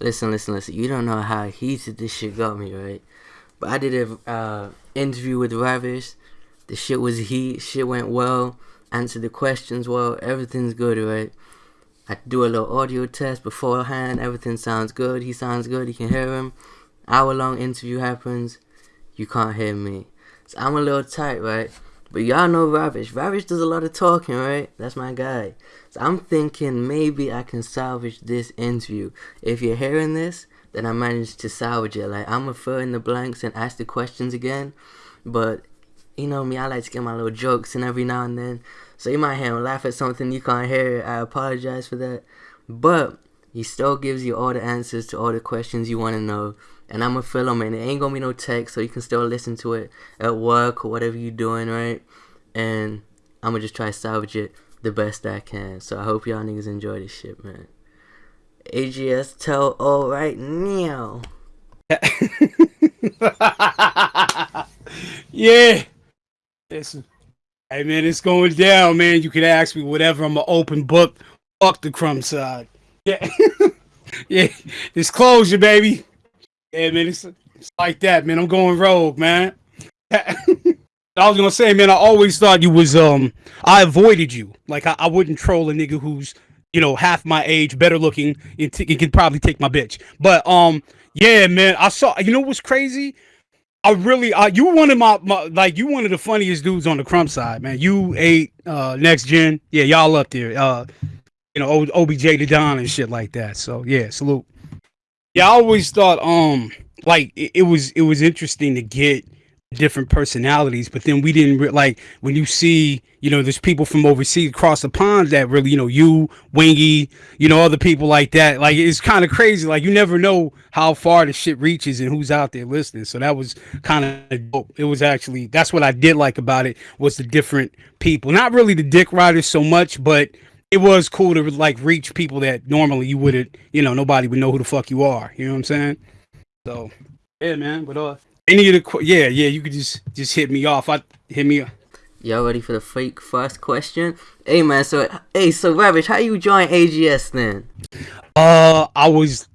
listen, listen, listen. You don't know how heated this shit got me, right? But I did a uh, interview with Ravish. The shit was heat. Shit went well. Answered the questions well. Everything's good, right? I do a little audio test beforehand. Everything sounds good. He sounds good. You can hear him. Hour long interview happens. You can't hear me. So I'm a little tight, right? But y'all know Ravish. Ravish does a lot of talking, right? That's my guy. So I'm thinking maybe I can salvage this interview. If you're hearing this, then I managed to salvage it. Like I'm gonna fill in the blanks and ask the questions again. But you know me, I like to get my little jokes in every now and then. So you might hear him laugh at something you can't hear. I apologize for that. But he still gives you all the answers to all the questions you want to know and I'm gonna film. And it ain't gonna be no text, so you can still listen to it at work or whatever you're doing, right? And I'm gonna just try to salvage it the best I can. So I hope y'all niggas enjoy this shit, man. AGS tell all right now. yeah. Hey man, it's going down, man. You can ask me whatever. I'm an open book. Fuck the crumb side. Yeah. yeah. Disclosure, baby. Yeah, man, it's, it's like that, man. I'm going rogue, man. I was gonna say, man, I always thought you was um I avoided you. Like I, I wouldn't troll a nigga who's, you know, half my age, better looking, and, t- can probably take my bitch. But um, yeah, man, I saw you know what's crazy? I really uh you one of my, my like you one of the funniest dudes on the crumb side, man. You ate uh next gen. Yeah, y'all up there. Uh you know, OBJ to Don and shit like that. So yeah, salute. Yeah, I always thought um like it, it, was it was interesting to get different personalities, but then we didn't re- like when you see you know there's people from overseas across the pond that really you know you Wingy you know other people like that like it's kind of crazy like you never know how far the shit reaches and who's out there listening so that was kind of dope. It was actually that's what I did like about it was the different people. Not really the dick riders so much but it was cool to like reach people that normally you wouldn't, you know, nobody would know who the fuck you are. You know what I'm saying? So yeah, man. But uh, any of the yeah, yeah, you could just just hit me off. I hit me. Y'all ready for the fake first question? Hey man, so hey, so Ravish, how you join AGS then? Uh, I was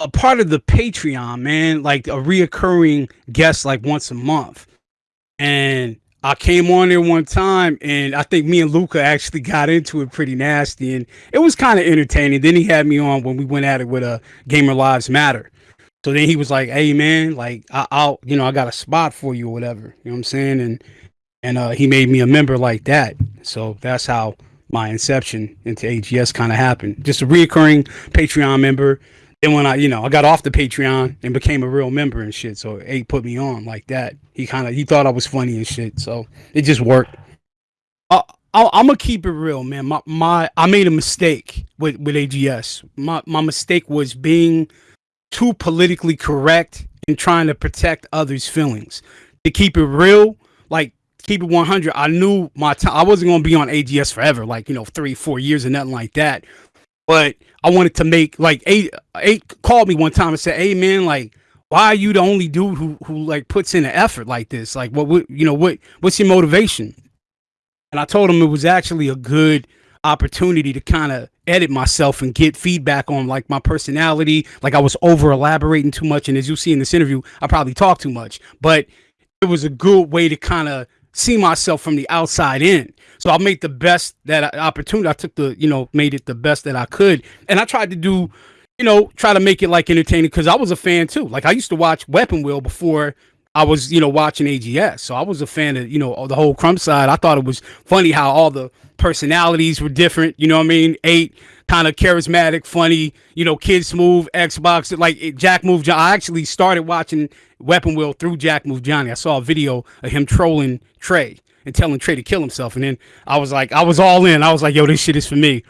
a part of the Patreon, man, like a reoccurring guest, like once a month, and I came on there one time and I think me and Luca actually got into it pretty nasty and it was kind of entertaining. Then he had me on when we went at it with a uh, Gamer Lives Matter. So then he was like, "Hey man, like I, will you know, I got a spot for you or whatever." You know what I'm saying? And and uh, he made me a member like that. So that's how my inception into AGS kind of happened. Just a reoccurring Patreon member. Then when I, you know, I got off the Patreon and became a real member and shit. So A put me on like that. He kind of he thought I was funny and shit. So it just worked. Uh, I, I'm gonna keep it real, man. My my I made a mistake with with AGS. My my mistake was being too politically correct and trying to protect others' feelings. To keep it real, like keep it 100. I knew my time. I wasn't gonna be on AGS forever, like you know, three four years and nothing like that. But I wanted to make like eight eight called me one time and said, "Hey man, like why are you the only dude who who like puts in an effort like this? Like what, what you know what what's your motivation?" And I told him it was actually a good opportunity to kind of edit myself and get feedback on like my personality. Like I was over elaborating too much, and as you see in this interview, I probably talk too much. But it was a good way to kind of see myself from the outside in. So I made the best that opportunity. I took the, you know, made it the best that I could. And I tried to do, you know, try to make it like entertaining because I was a fan too. Like I used to watch Weapon Wheel before I was, you know, watching AGS. So I was a fan of, you know, the whole crumb side. I thought it was funny how all the personalities were different. You know what I mean? Eight kind of charismatic, funny, you know, kids move, Xbox, like Jack Move John. I actually started watching Weapon Wheel through Jack Move Johnny. I saw a video of him trolling Trey and telling Trey to kill himself. And then I was like, I was all in. I was like, yo, this shit is for me.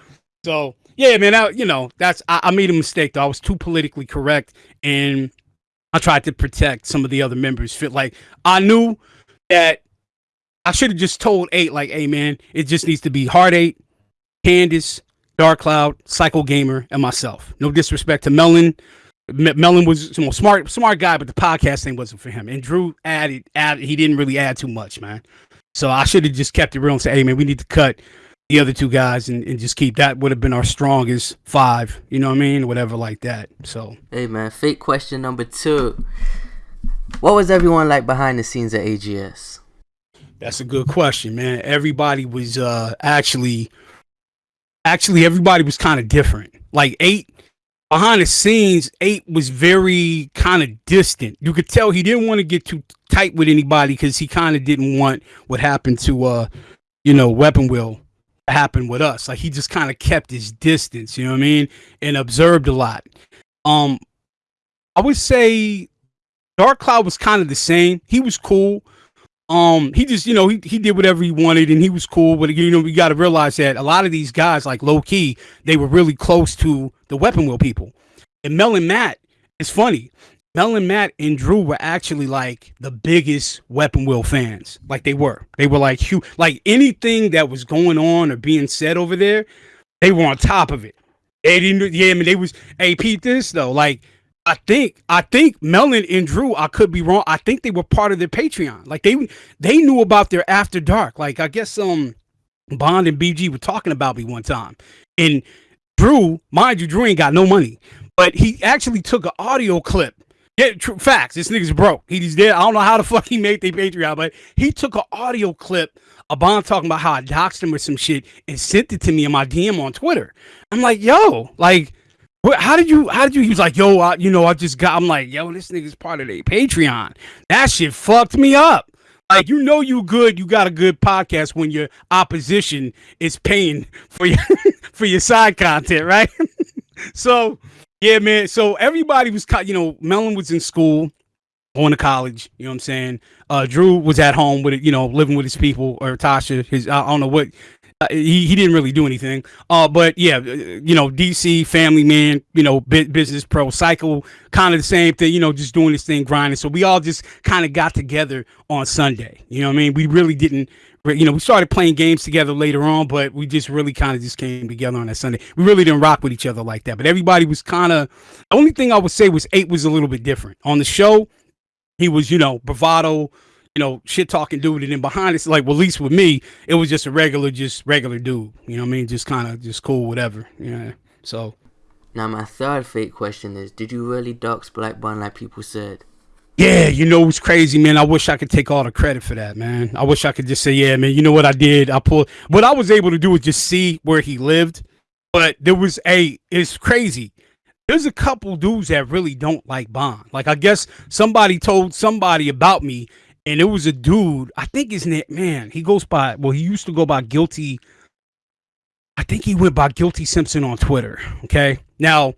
So yeah, man, I, you know, that's I, I made a mistake though. I was too politically correct and I tried to protect some of the other members. Fit like I knew that I should have just told eight, like, hey man, it just needs to be Hard Eight, Candace, Dark Cloud, Psycho Gamer, and myself. No disrespect to Melon. Melon was you know, smart, smart guy, but the podcast thing wasn't for him. And Drew added, added, he didn't really add too much, man. So I should have just kept it real and said, hey man, we need to cut the other two guys and, and just keep that would have been our strongest five. You know what I mean? Whatever like that. So Hey man, fake question number two. What was everyone like behind the scenes at AGS? That's a good question, man. Everybody was uh actually actually everybody was kind of different. Like eight behind the scenes, eight was very kind of distant. You could tell he didn't want to get too tight with anybody because he kind of didn't want what happened to uh you know weapon wheel happen with us. Like he just kind of kept his distance, you know what I mean, and observed a lot. Um, I would say Dark Cloud was kind of the same. He was cool. Um, he just, you know, he, he did whatever he wanted and he was cool. But you know, we got to realize that a lot of these guys, like low key, they were really close to the weapon wheel people. And Mel and Matt, it's funny. Mel and Matt and Drew were actually like the biggest Weapon Wheel fans. Like they were. They were like huge. Like anything that was going on or being said over there, they were on top of it. They didn't. Yeah, I mean, they was. Hey, Pete, this though. Like I think. I think Melon and Drew. I could be wrong. I think they were part of their Patreon. Like they they knew about their After Dark. Like I guess um Bond and BG were talking about me one time, and Drew, mind you, Drew ain't got no money, but he actually took an audio clip yeah, true facts. This nigga's broke. He's dead. I don't know how the fuck he made the Patreon, but he took an audio clip of Bond talking about how I doxed him or some shit and sent it to me in my DM on Twitter. I'm like, yo, like, what, how did you? How did you? He was like, yo, I, you know, I just got. I'm like, yo, this nigga's part of the Patreon. That shit fucked me up. Like, you know, you good. You got a good podcast when your opposition is paying for your for your side content, right? so yeah, man. So everybody was, you know, Melon was in school, going to college. You know what I'm saying? Uh, Drew was at home with it, you know, living with his people, or Tasha. His, I don't know what. Uh, he, he didn't really do anything. Uh, but yeah, uh, you know, DC family man, you know, business pro, cycle, kind of the same thing. You know, just doing this thing, grinding. So we all just kind of got together on Sunday. You know what I mean? We really didn't you know, we started playing games together later on, but we just really kind of just came together on that Sunday. We really didn't rock with each other like that, but everybody was kind of. The only thing I would say was eight was a little bit different on the show. He was, you know, bravado, you know, shit talking dude, and then behind it's like, well, at least with me, it was just a regular, just regular dude. You know what I mean? Just kind of just cool, whatever. Yeah. So. Now my third fake question is: Did you really dox Black Bun like people said? Yeah, you know it's crazy, man. I wish I could take all the credit for that, man. I wish I could just say, yeah, man. You know what I did? I pulled. What I was able to do was just see where he lived, but there was a. It's crazy. There's a couple dudes that really don't like Bond. Like I guess somebody told somebody about me, and it was a dude. I think his name, man. He goes by. Well, he used to go by Guilty. I think he went by Guilty Simpson on Twitter. Okay, now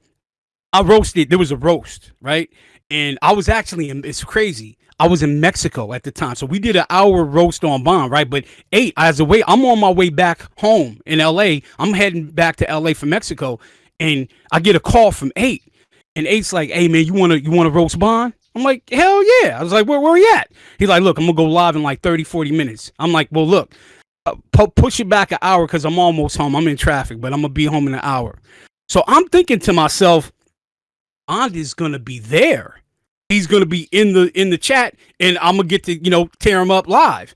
I roasted. There was a roast, right? and I was actually in, it's crazy. I was in Mexico at the time, so we did an hour roast on Bond, right? But eight, as a way, I'm on my way back home in L.A. I'm heading back to L.A. from Mexico, and I get a call from eight, and eight's like, "Hey man, you wanna you wanna roast Bond?" I'm like, "Hell yeah!" I was like, "Where where you at?" He's like, "Look, I'm gonna go live in like 30, 40 minutes." I'm like, "Well, look." Uh, pu- push it back an hour because I'm almost home. I'm in traffic, but I'm gonna be home in an hour. So I'm thinking to myself, Bond is gonna be there he's gonna be in the in the chat, and I'm gonna get to you know tear him up live.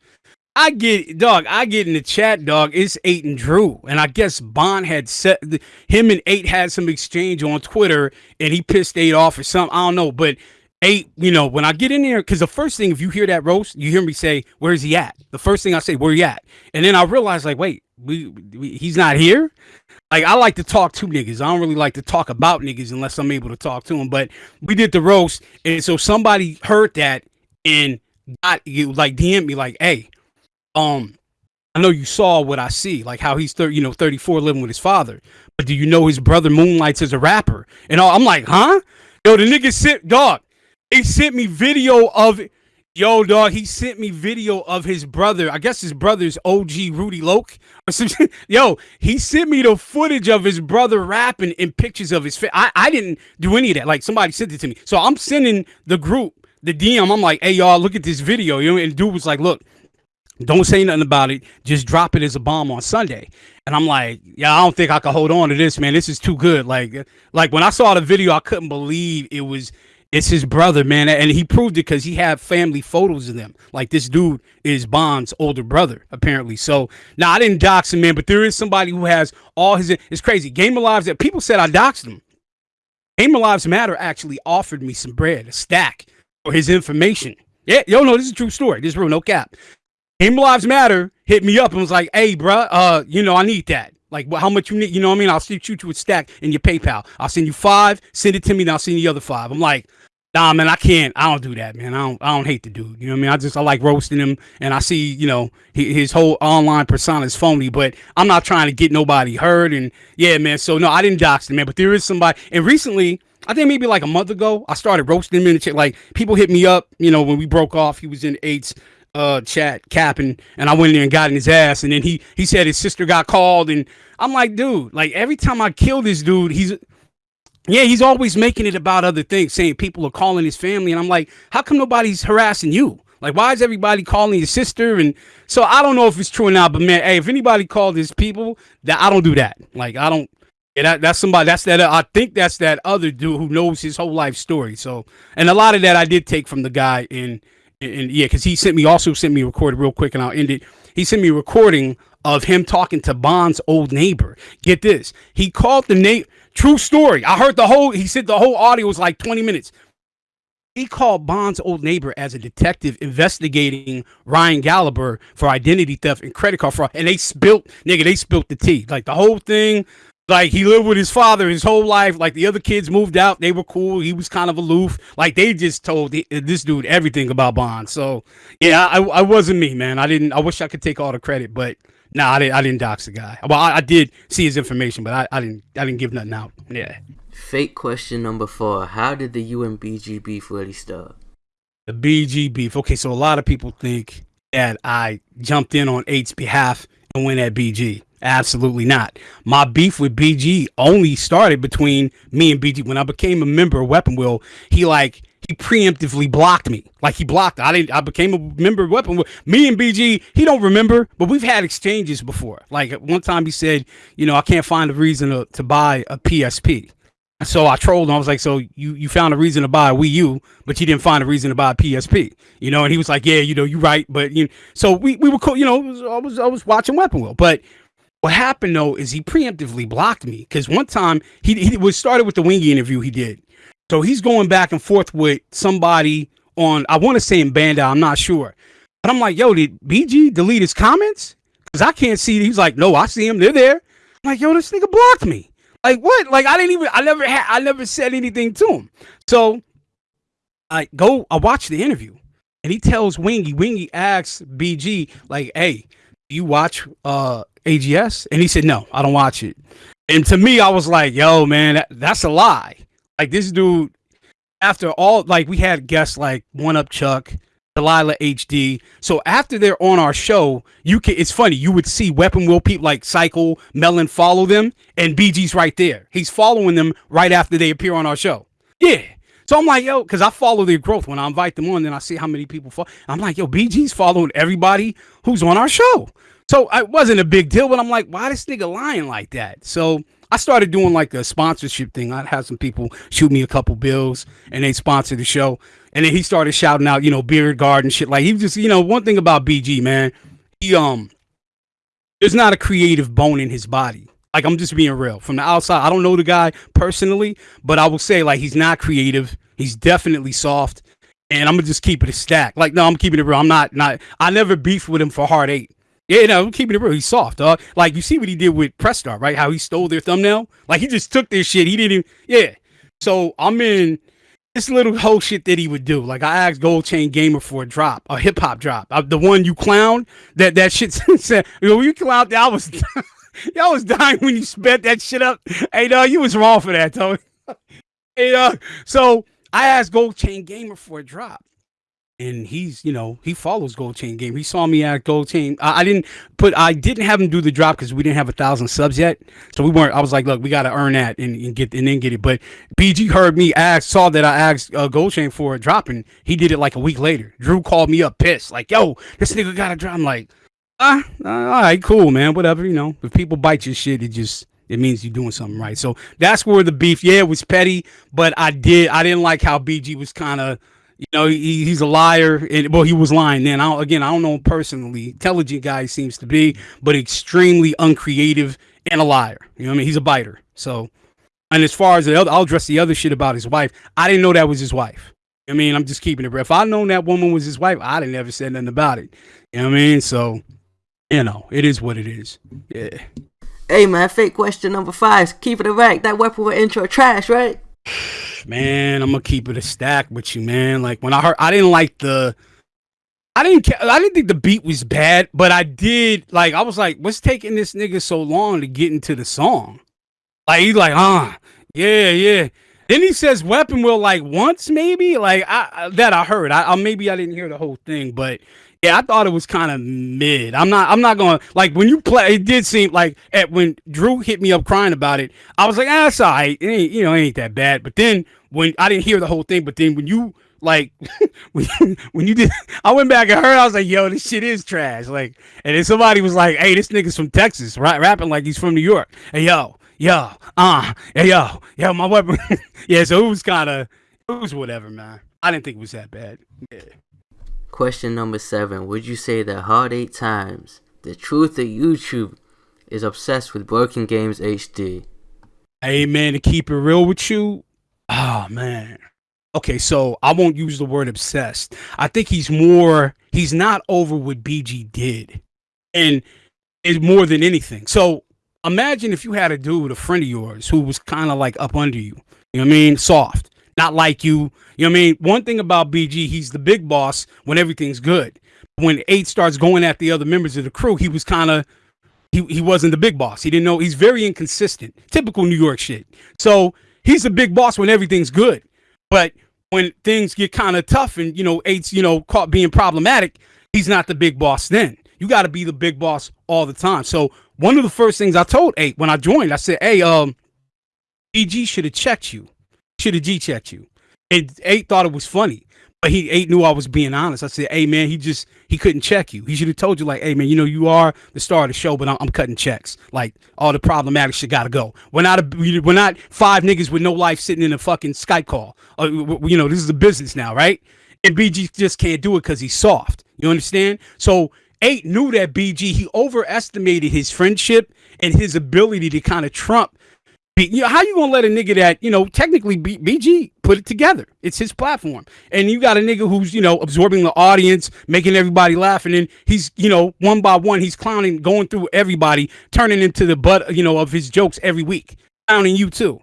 I get dog. I get in the chat, dog. It's eight and Drew, and I guess Bond had set him and eight had some exchange on Twitter, and he pissed eight off or something. I don't know, but eight, you know, when I get in there, because the first thing, if you hear that roast, you hear me say, "Where's he at?" The first thing I say, "Where he at?" And then I realize, like, wait, we, we he's not here like I like to talk to niggas. I don't really like to talk about niggas unless I'm able to talk to them. But we did the roast, and so somebody heard that and got you like DM me like, "Hey, um, I know you saw what I see, like how he's 30, you know, 34 living with his father. But do you know his brother moonlights as a rapper?" And all, I'm like, "Huh?" Yo, the nigga sit dog. He sent me video of. Yo, dog, he sent me video of his brother. I guess his brother's OG Rudy Loke. Yo, he sent me the footage of his brother rapping and pictures of his face. I, I didn't do any of that. Like somebody sent it to me. So I'm sending the group the DM. I'm like, hey y'all, look at this video. You know, and dude was like, look, don't say nothing about it. Just drop it as a bomb on Sunday. And I'm like, yeah, I don't think I can hold on to this, man. This is too good. Like, like when I saw the video, I couldn't believe it was it's his brother, man, and he proved it because he had family photos of them. Like this dude is Bond's older brother, apparently. So now I didn't dox him, man, but there is somebody who has all his. It's crazy. Gamer Lives that people said I doxed him. Gamer Lives Matter actually offered me some bread, a stack, for his information. Yeah, yo, no, this is a true story. This is real, no cap. Gamer Lives Matter hit me up and was like, "Hey, bro, uh, you know, I need that." Like how much you need, you know what I mean? I'll shoot you a stack in your PayPal. I'll send you five, send it to me, and I'll send you the other five. I'm like, nah, man, I can't. I don't do that, man. I don't. I don't hate the dude. You know what I mean? I just I like roasting him, and I see, you know, his whole online persona is phony. But I'm not trying to get nobody hurt. And yeah, man. So no, I didn't dox him, man. But there is somebody. And recently, I think maybe like a month ago, I started roasting him the chat. Like people hit me up, you know, when we broke off. He was in eights uh chat capping and I went in there and got in his ass and then he he said his sister got called and I'm like dude like every time I kill this dude he's yeah he's always making it about other things saying people are calling his family and I'm like how come nobody's harassing you like why is everybody calling his sister and so I don't know if it's true or not but man hey if anybody called his people that I don't do that like I don't yeah, that, that's somebody. That's that. Uh, I think that's that other dude who knows his whole life story. So, and a lot of that I did take from the guy in and yeah, because he sent me also sent me a recording real quick, and I'll end it. He sent me a recording of him talking to Bond's old neighbor. Get this, he called the name. True story. I heard the whole. He said the whole audio was like twenty minutes. He called Bond's old neighbor as a detective investigating Ryan Gallagher for identity theft and credit card fraud, and they spilt nigga. They spilt the tea. Like the whole thing like he lived with his father his whole life. Like the other kids moved out, they were cool. He was kind of aloof. Like they just told this dude everything about Bond. So yeah, I, I wasn't me, man. I didn't. I wish I could take all the credit, but no, nah, I didn't. I didn't dox the guy. Well, I, I did see his information, but I, I didn't. I didn't give nothing out. Yeah. Fake question number four: How did the UMBG beef really start? The BG beef. Okay, so a lot of people think that I jumped in on Eight's behalf and went at BG. Absolutely not. My beef with BG only started between me and BG when I became a member of Weapon Wheel. He like he preemptively blocked me. Like he blocked. I didn't. I became a member of Weapon Wheel. Me and BG. He don't remember, but we've had exchanges before. Like one time he said, you know, I can't find a reason to, to buy a PSP. So I trolled him. I was like, "So you you found a reason to buy a Wii U, but you didn't find a reason to buy a PSP?" You know, and he was like, "Yeah, you know, you're right." But you, know, so we we were cool. You know, I was I was watching Weapon Wheel, but what happened though is he preemptively blocked me because one time he, he was started with the wingy interview he did. So he's going back and forth with somebody on I want to say in Bandai, I'm not sure. But I'm like, yo, did BG delete his comments? Because I can't see. He's like, no, I see him. They're there. I'm like, yo, this nigga blocked me. Like what? Like I didn't even. I never had. I never said anything to him. So I go. I watch the interview, and he tells Wingy. Wingy asks BG like, hey, you watch uh AGS? And he said, no, I don't watch it. And to me, I was like, yo, man, that, that's a lie. Like this dude, after all, like we had guests like One Up Chuck, Delilah HD. So after they're on our show, you can. It's funny. You would see Weapon Wheel people like Cycle, Melon follow them, and BG's right there. He's following them right after they appear on our show. Yeah. So I'm like, yo, because I follow their growth when I invite them on, then I see how many people follow. I'm like, yo, BG's following everybody who's on our show. So it wasn't a big deal, but I'm like, why this nigga lying like that? So I started doing like a sponsorship thing. I'd have some people shoot me a couple bills and they sponsor the show. And then he started shouting out, you know, beard garden shit. Like he just, you know, one thing about BG, man, he um there's not a creative bone in his body. Like I'm just being real. From the outside, I don't know the guy personally, but I will say like he's not creative. He's definitely soft. And I'm gonna just keep it a stack. Like, no, I'm keeping it real. I'm not not I never beefed with him for Hard Eight. Yeah, no, I'm keeping it real. He's soft, dog. Like you see what he did with Press Start, right? How he stole their thumbnail. Like he just took their shit. He didn't even. Yeah. So I'm in this little whole shit that he would do. Like I asked Gold Chain Gamer for a drop, a hip hop drop. Uh, the one you clown. That that shit said. You know, you clown. I was. Y'all was dying when you spent that shit up. Hey, dog, you was wrong for that, though. hey, uh, so I asked Gold Chain Gamer for a drop. And he's you know he follows gold chain game he saw me at gold chain. I, I didn't put i didn't have him do the drop because we didn't have a thousand subs yet. So we weren't i was like look we got to earn that and, and, get and then get it. But bg heard me ask saw that i asked uh, gold chain for a drop and he did it like a week later. Drew called me up pissed like yo this nigga got a drop. I'm like ah uh, all right cool man whatever you know if people bite your shit it just it means you're doing something right. So that's where the beef. Yeah, it was petty, but I did I didn't like how BG was kind of you know, he, he's a liar, and well, he was lying then. I again, I don't know him personally. Intelligent guy seems to be, but extremely uncreative and a liar. You know what I mean? He's a biter. So, and as far as the other, I'll address the other shit about his wife. I didn't know that was his wife. I mean, I'm just keeping it real. If I known that woman was his wife, I'd have never said nothing about it. You know what I mean? So, you know, it is what it is. Yeah. Hey man, fake question number five. Keep it right. That Weapon Wheel intro trash, right? man, I'm gonna keep it a stack with you, man. Like when I heard, I didn't like the, I didn't, I didn't think the beat was bad, but I did like, I was like, what's taking this nigga so long to get into the song? Like he's like, ah, uh, yeah, yeah. Then he says Weapon Wheel like once maybe like I that I heard. I, I maybe I didn't hear the whole thing, but yeah, I thought it was kind of mid. I'm not. I'm not going to like when you play. It did seem like at when Drew hit me up crying about it. I was like, ah, it's all right. It ain't, you know, it ain't that bad. But then when I didn't hear the whole thing, but then when you like when you, when you did, I went back and heard. I was like, yo, this shit is trash. Like, and then somebody was like, hey, this nigga's from Texas, right? Rapping like he's from New York. Hey, yo, yo, uh, hey, yo, yo, my weapon. yeah, so it was kind of, it was whatever, man. I didn't think it was that bad. Yeah. Question number seven. Would you say that Hard Eight Times, the truth of YouTube, is obsessed with Broken Games HD? Hey man, to keep it real with you, oh man. Okay, so I won't use the word obsessed. I think he's more he's not over what BG did. And it's more than anything. So imagine if you had a dude, a friend of yours, who was kind of like up under you. You know what I mean? Soft not like you. You know what I mean? One thing about BG, he's the big boss when everything's good. When eight starts going at the other members of the crew, he was kind of he, he wasn't the big boss. He didn't know he's very inconsistent. Typical New York shit. So he's the big boss when everything's good. But when things get kind of tough and you know, eight's, you know, caught being problematic, he's not the big boss then. You got to be the big boss all the time. So one of the first things I told eight when I joined, I said, Hey, um, BG should have checked you should have G checked you. And eight thought it was funny, but he eight knew I was being honest. I said, "Hey man, he just he couldn't check you. He should have told you like, hey man, you know you are the star of the show, but I'm, I'm cutting checks. Like all the problematic shit got to go. We're not a we're not five niggas with no life sitting in a fucking Skype call. Uh, you know this is a business now, right? And BG just can't do it because he's soft. You understand? So eight knew that BG he overestimated his friendship and his ability to kind of trump you know, how you gonna let a nigga that you know technically B- BG put it together? It's his platform, and you got a nigga who's you know absorbing the audience, making everybody laugh, and then he's you know one by one he's clowning, going through everybody, turning into the butt you know of his jokes every week, clowning you too.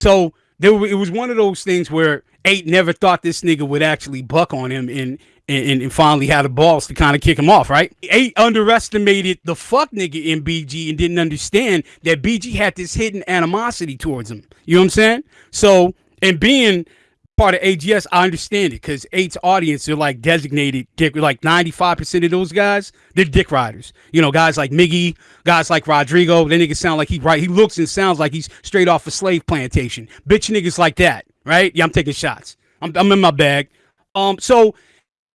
So there, it was one of those things where eight never thought this nigga would actually buck on him, and and, and finally had the balls to kind of kick him off, right? Eight underestimated the fuck nigga in BG and didn't understand that BG had this hidden animosity towards him. You know what I'm saying? So, and being part of AGS, I understand it because eight's audience are like designated dick. Like 95% of those guys, they're dick riders. You know, guys like Miggy, guys like Rodrigo. They niggas sound like he right. He looks and sounds like he's straight off a slave plantation. Bitch niggas like that, right? Yeah, I'm taking shots. I'm, I'm in my bag. Um, so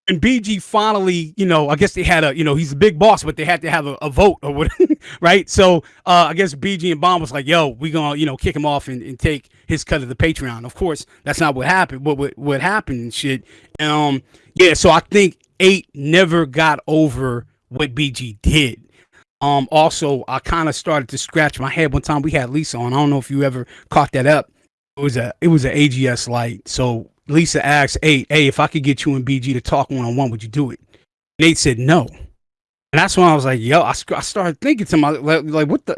and BG finally, you know, I guess they had a, you know, he's a big boss, but they had to have a, a vote or what, right? So uh, I guess BG and Bond was like, yo, we gonna, you know, kick him off and, and take his cut of the Patreon. Of course, that's not what happened. What what, what happened and shit. Um, yeah. So I think eight never got over what BG did. Um, also, I kind of started to scratch my head one time. We had Lisa on. I don't know if you ever caught that up. It was a it was an AGS light. So Lisa asked, "Hey, hey, if I could get you and BG to talk one on one, would you do it?" Nate said no, and that's when I was like, "Yo," I, I started thinking to myself, like, like, what the?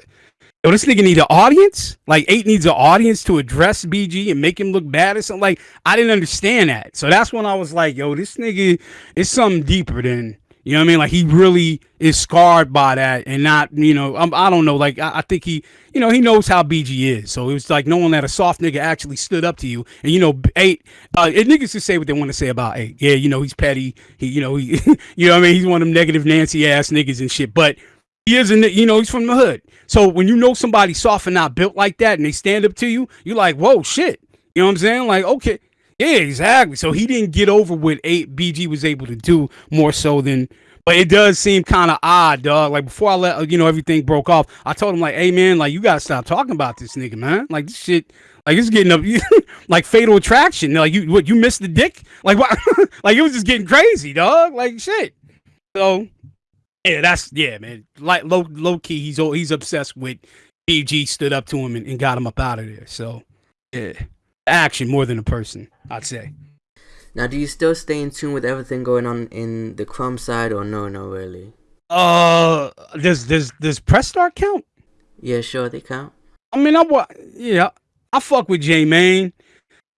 Yo, this nigga need an audience. Like eight needs an audience to address BG and make him look bad or something. Like I didn't understand that. So that's when I was like, "Yo, this nigga is something deeper than you know what I mean? Like he really is scarred by that, and not you know I'm, I do not know. Like I, I, think he you know he knows how BG is. So it was like knowing that a soft nigga actually stood up to you, and you know eight. Uh, and niggas can say what they want to say about eight. Yeah, you know he's petty. He you know he you know what I mean he's one of them negative Nancy ass niggas and shit. But he isn't. You know he's from the hood. So when you know somebody soft and not built like that, and they stand up to you, you're like, whoa, shit. You know what I'm saying? Like okay. Yeah, exactly. So he didn't get over what eight BG was able to do more so than But it does seem kind of odd, dog. Like before I let uh, you know everything broke off, I told him like, "Hey man, like you gotta stop talking about this nigga, man. Like this shit, like it's getting up, like fatal attraction. Like you, what you missed the dick? Like what? like it was just getting crazy, dog. Like shit. So yeah, that's yeah, man. Like low low key, he's he's obsessed with BG. Stood up to him and, and got him up out of there. So yeah, action more than a person, I'd say. Now, do you still stay in tune with everything going on in the Crumb side, or no, no, really? Uh, does does does Press Start count? Yeah, sure, they count. I mean, I what yeah, I fuck with J Mane.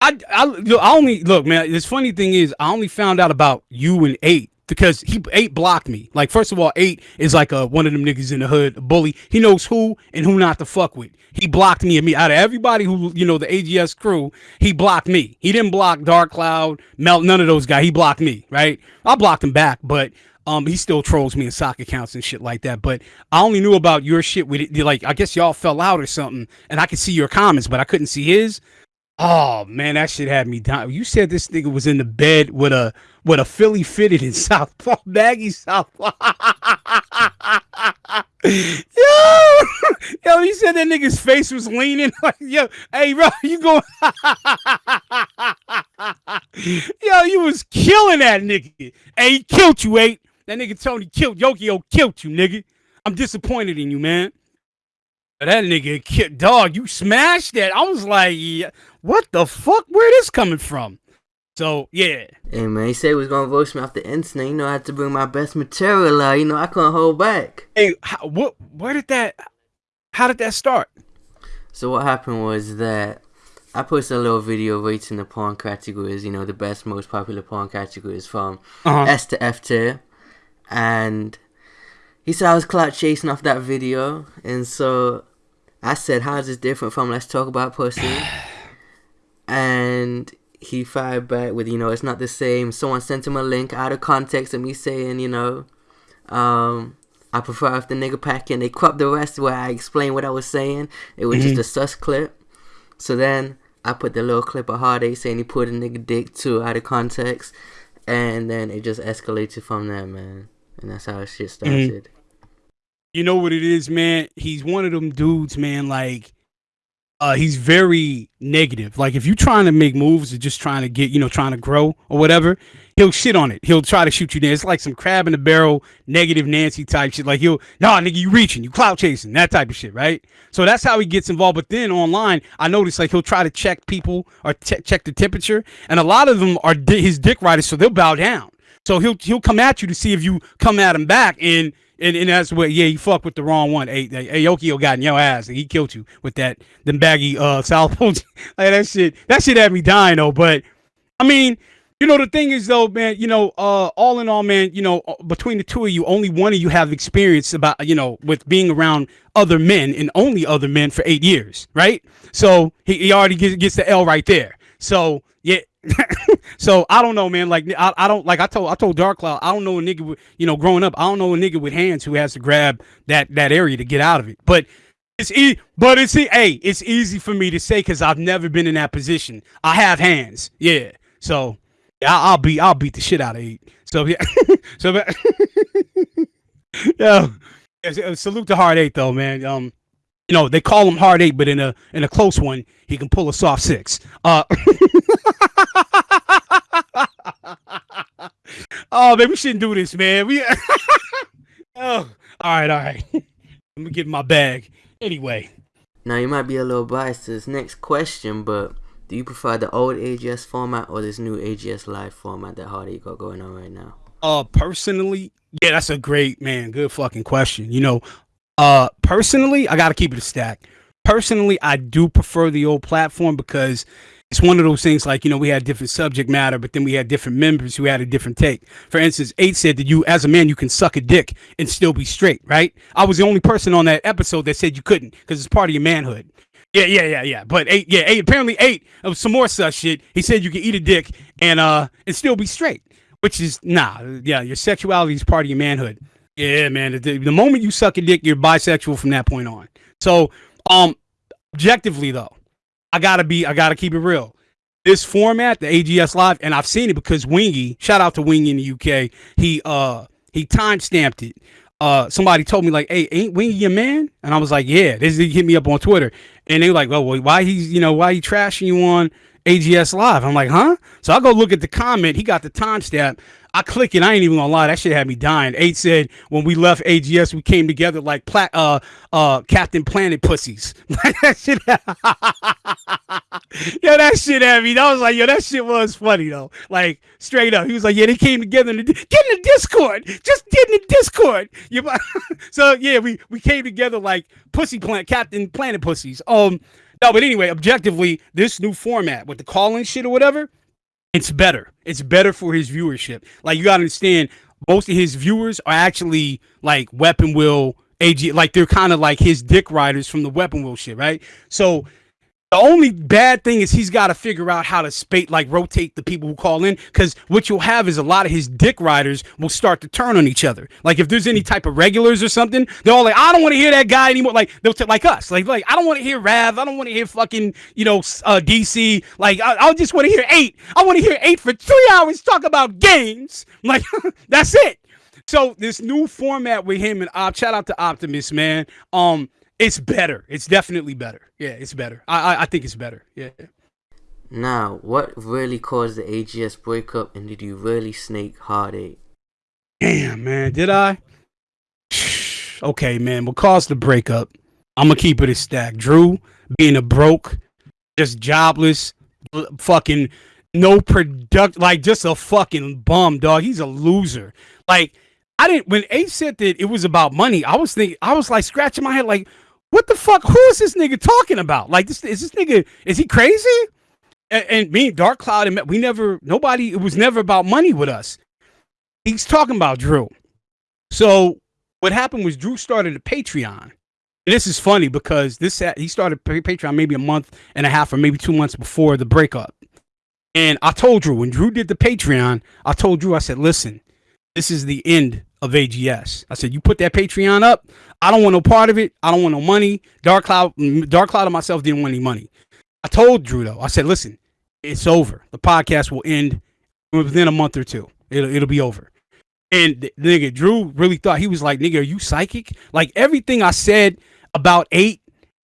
I I, I only look, man. This funny thing is, I only found out about you and eight because he eight blocked me. Like first of all, eight is like a one of them niggas in the hood, a bully. He knows who and who not to fuck with. He blocked me and me out of everybody who you know the AGS crew. He blocked me. He didn't block Dark Cloud, Melt, none of those guys. He blocked me. Right? I blocked him back, but. Um, he still trolls me in sock accounts and shit like that. But I only knew about your shit with it. Like, I guess y'all fell out or something, and I could see your comments, but I couldn't see his. Oh man, that shit had me down. You said this nigga was in the bed with a with a Philly fitted in Southpaw, Maggie Southpaw. yo, yo, he said that nigga's face was leaning like, yo, hey, bro, you going? yo, you was killing that nigga. Hey, he killed you, eight. That nigga Tony killed Yokio killed you, nigga. I'm disappointed in you, man. That nigga, dog, you smashed that. I was like, yeah, what the fuck? Where this coming from? So yeah. Hey man, he said he was gonna roast me off the internet. You know, I had to bring my best material out. You know, I couldn't hold back. Hey, how, what? Where did that? How did that start? So what happened was that I posted a little video rating the porn categories. You know, the best, most popular porn categories from uh-huh. S to F tier, and he said I was clout chasing off that video, and so I said, "How is this different from Let's Talk About Pussy?" and he fired back with, you know, it's not the same. Someone sent him a link out of context of me saying, you know, um, I prefer if the nigga pack in. They cropped the rest where I explained what I was saying. It was mm-hmm. just a sus clip. So then I put the little clip of Hard Eight saying he put a nigga dick too out of context. And then it just escalated from there, man. And that's how shit mm-hmm. started. Mm-hmm. You know what it is, man? He's one of them dudes, man, like uh, he's very negative. Like if you're trying to make moves or just trying to get, you know, trying to grow or whatever, he'll shit on it. He'll try to shoot you down. It's like some crab in the barrel, negative Nancy type shit. Like he'll, nah, nigga, you reaching, you clout chasing, that type of shit, right? So that's how he gets involved. But then online, I noticed like he'll try to check people or te- check the temperature, and a lot of them are di- his dick riders, so they'll bow down. So he'll he'll come at you to see if you come at him back, and and, and that's what yeah, you fucked with the wrong one. Hey, Yokio got in your ass. And he killed you with that them baggy uh South Pole. like that shit. That shit had me dying though. But I mean, you know the thing is though, man. You know, uh, all in all, man. You know, uh, between the two of you, only one of you have experience about you know with being around other men and only other men for eight years, right? So he, he already gets, gets the L right there. So yeah, so I don't know, man. Like I, I don't like I told I told Dark Cloud I don't know a nigga with you know growing up I don't know a nigga with hands who has to grab that that area to get out of it. But it's e- but it's e- hey it's easy for me to say because I've never been in that position. I have hands, yeah. So yeah, I'll beat I'll beat the shit out of eight. So yeah, so yeah. Salute to Hard Eight though, man. Um, you know they call him Hard Eight, but in a in a close one he can pull a soft six. Uh. oh man, we shouldn't do this, man. We oh, all right, all right. Let me get my bag. Anyway. Now you might be a little biased to this next question, but do you prefer the old AGS format or this new AGS live format that Hardy got going on right now? Uh, personally, yeah, that's a great man. Good fucking question. You know, uh, personally, I got to keep it a stack. Personally, I do prefer the old platform because it's one of those things like you know we had different subject matter but then we had different members who had a different take. For instance eight said that you as a man you can suck a dick and still be straight right? I was the only person on that episode that said you couldn't because it's part of your manhood. Yeah yeah yeah yeah. But eight yeah eight apparently eight of some more such shit. He said you can eat a dick and uh and still be straight which is nah yeah your sexuality is part of your manhood yeah man the, the moment you suck a dick you're bisexual from that point on so um objectively though I gotta be, I gotta keep it real. This format, the AGS Live, and I've seen it because Wingy, shout out to Wingy in the UK, he uh He time stamped it. Uh, somebody told me like, "Hey, ain't Wingy your man?" And I was like, "Yeah." This hit me up on Twitter, and they were like, "Well, why he's you know why he trashing you on AGS Live?" I'm like, "Huh?" So I go look at the comment. He got the timestamp. I click it. I ain't even gonna lie. That shit had me dying. Eight said when we left AGS, we came together like pla- uh uh Captain Planet pussies. that shit. yo, that shit had me. I was like, yo, that shit was funny though. Like straight up, he was like, yeah, they came together. In the, get in the Discord. Just get in the Discord. You, so yeah, we we came together like pussy planet, Captain Planet pussies. Um, no, but anyway, objectively, this new format with the call-in shit or whatever it's better. It's better for his viewership. Like you gotta understand, most of his viewers are actually like Weapon Wheel AG, like they're kind of like his dick riders from the Weapon Wheel shit, right? So the only bad thing is he's got to figure out how to spate, like rotate the people who call in. Because what you'll have is a lot of his dick riders will start to turn on each other. Like if there's any type of regulars or something, they're all like, I don't want to hear that guy anymore. Like they'll t- like us, like like I don't want to hear Rav. I don't want to hear fucking you know uh, DC. Like I, I just want to hear eight. I want to hear eight for three hours talk about games. Like that's it. So this new format with him and Op, shout out to Optimus, man. Um, it's better. It's definitely better. Yeah, it's better. I I, I think it's better. Yeah. Now, what really caused the AGS breakup, and did you really snake Hard Eight? Damn, man, did I? okay, man. What caused the breakup? I'm gonna keep it a stack. Drew being a broke, just jobless, fucking no product, like just a fucking bum, dog. He's a loser. Like I didn't when Ace said that it was about money. I was thinking, I was like scratching my head, like what the fuck? Who is this nigga talking about? Like this is this nigga is he crazy? And, and me, Dark Cloud, and we never nobody. It was never about money with us. He's talking about Drew. So what happened was Drew started a Patreon. And this is funny because this he started Patreon maybe a month and a half or maybe two months before the breakup. And I told Drew when Drew did the Patreon, I told Drew I said, "Listen, this is the end of AGS." I said, "You put that Patreon up, I don't want no part of it. I don't want no money. Dark Cloud, Dark Cloud, and myself didn't want any money. I told Drew though. I said, listen, it's over. The podcast will end within a month or two. It'll it'll be over. And the, nigga, Drew really thought he was like, nigga, are you psychic? Like everything I said about eight,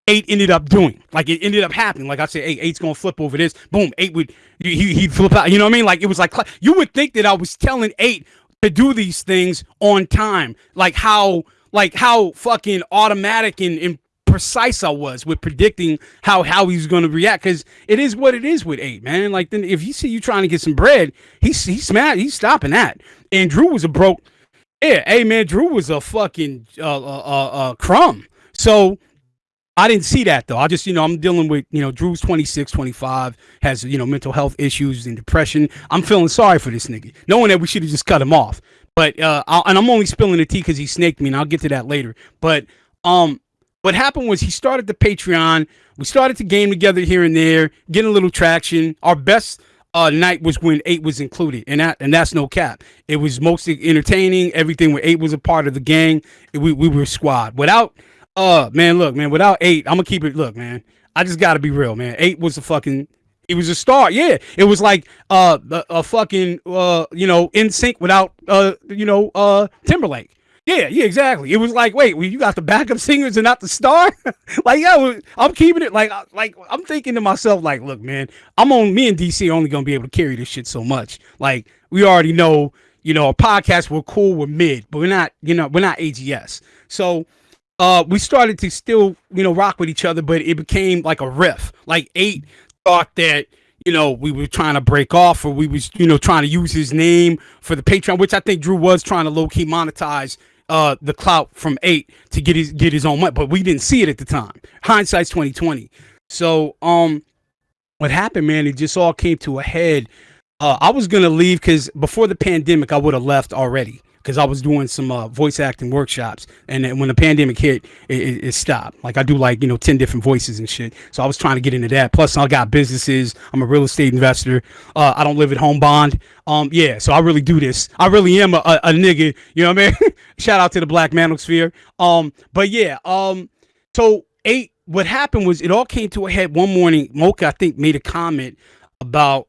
eight ended up doing. Like it ended up happening. Like I said, hey, eight's gonna flip over this. Boom, eight would he he'd flip out. You know what I mean? Like it was like you would think that I was telling eight to do these things on time, like how like how fucking automatic and, and precise I was with predicting how how he's going to react because it is what it is with eight man. Like then if you see you trying to get some bread, he's he's mad. He's stopping that. And Drew was a broke. Yeah, hey man, Drew was a fucking uh, uh, uh, uh, crumb. So I didn't see that though. I just, you know, I'm dealing with, you know, Drew's 26, 25, has, you know, mental health issues and depression. I'm feeling sorry for this nigga, knowing that we should have just cut him off. But uh, I'll, and I'm only spilling the tea because he snaked me, and I'll get to that later. But um, what happened was he started the Patreon. We started to game together here and there, getting a little traction. Our best uh, night was when eight was included, and that and that's no cap. It was mostly entertaining. Everything where eight was a part of the gang. We we were squad. Without uh man, look man, without eight, I'm gonna keep it. Look man, I just gotta be real, man. Eight was a fucking It was a star. Yeah, it was like uh a, a fucking uh you know NSYNC without uh you know uh Timberlake. Yeah, yeah, exactly. It was like, wait, well, you got the backup singers and not the star. like, yeah, I'm keeping it like, like I'm thinking to myself, like, look, man, I'm on. Me and DC only gonna be able to carry this shit so much. Like, we already know, you know, a podcast we're cool, we're mid, but we're not, you know, we're not AGS. So, uh, we started to still, you know, rock with each other, but it became like a riff. Like eight thought that you know we were trying to break off or we was you know trying to use his name for the Patreon, which I think Drew was trying to low key monetize uh the clout from eight to get his get his own money, but we didn't see it at the time. Hindsight's twenty twenty. So um, what happened, man? It just all came to a head. Uh, I was gonna leave because before the pandemic, I would have left already because I was doing some uh, voice acting workshops, and then when the pandemic hit, it, it, it, stopped. Like I do like you know ten different voices and shit. So I was trying to get into that. Plus, I got businesses. I'm a real estate investor. Uh, I don't live at home bond. Um, yeah, so I really do this. I really am a, a, a nigga. You know what I mean? Shout out to the Black Manosphere. Um, but yeah. Um, so eight. What happened was it all came to a head one morning. Mocha, I think, made a comment about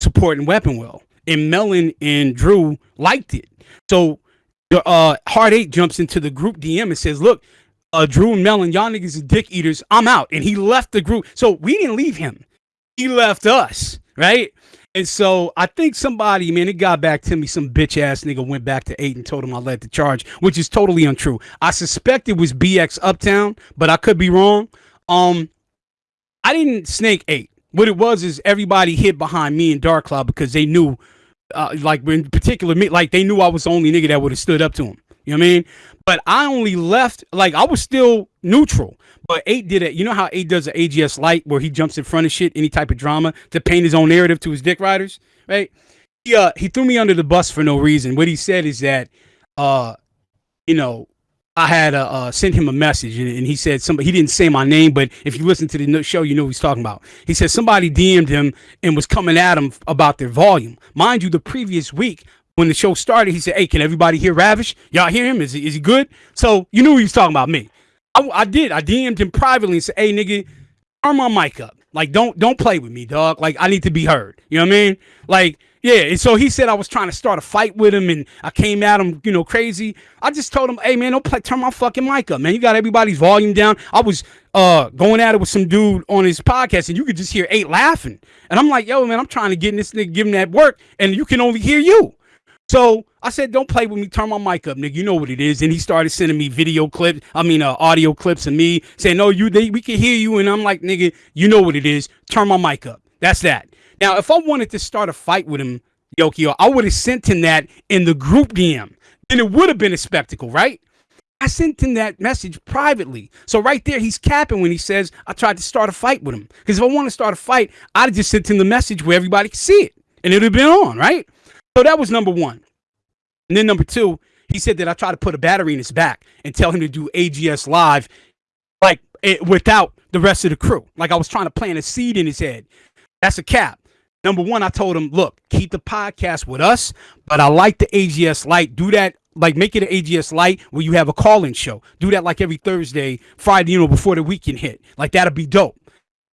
supporting Weapon Wheel, and Melon and Drew liked it. So uh, Hard Eight jumps into the group DM and says, "Look, uh, Drew and Melon, y'all niggas are dick eaters. I'm out." And he left the group. So we didn't leave him. He left us, right? And so I think somebody, man, it got back to me. Some bitch ass nigga went back to eight and told him I led the charge, which is totally untrue. I suspect it was BX Uptown, but I could be wrong. Um, I didn't snake eight. What it was is everybody hid behind me and Dark Cloud because they knew, uh, like in particular me, like they knew I was the only nigga that would have stood up to him. You know what I mean? But I only left, like I was still neutral. But eight did it. You know how eight does the AGS Live where he jumps in front of shit, any type of drama to paint his own narrative to his dick riders, right? He uh he threw me under the bus for no reason. What he said is that uh you know I had uh, uh, sent him a message and, and, he said somebody he didn't say my name, but if you listen to the show, you know he's talking about. He said somebody DM'd him and was coming at him about their volume. Mind you, the previous week when the show started, he said, "Hey, can everybody hear Ravish? Y'all hear him? Is he, is he good?" So you knew he was talking about me. I, I did. I DM'd him privately and said, "Hey, nigga, turn my mic up. Like, don't don't play with me, dog. Like, I need to be heard. You know what I mean? Like." Yeah, so he said I was trying to start a fight with him, and I came at him, you know, crazy. I just told him, "Hey, man, don't play, turn my fucking mic up, man. You got everybody's volume down." I was uh going at it with some dude on his podcast, and you could just hear eight laughing, and I'm like, "Yo, man, I'm trying to get this nigga, give him that work, and you can only hear you." So I said, "Don't play with me. Turn my mic up, nigga. You know what it is." And he started sending me video clips. I mean, uh, audio clips of me saying, "No, you, they, we can hear you." And I'm like, "Nigga, you know what it is. Turn my mic up." That's that. Now, if I wanted to start a fight with him, Yokio, I would have sent him that in the group DM. Then it would have been a spectacle, right? I sent him that message privately. So right there, he's capping when he says I tried to start a fight with him. Because if I want to start a fight, I'd have just sent him the message where everybody could see it, and it would have been on, right? So that was number one. And then number two, he said that I tried to put a battery in his back and tell him to do AGS live, like it, without the rest of the crew. Like I was trying to plant a seed in his head. That's a cap. Number one, I told him, look, keep the podcast with us, but I like the AGS Live. Do that, like make it an AGS Live where you have a call-in show. Do that like every Thursday, Friday, you know, before the weekend hit. Like that'll be dope.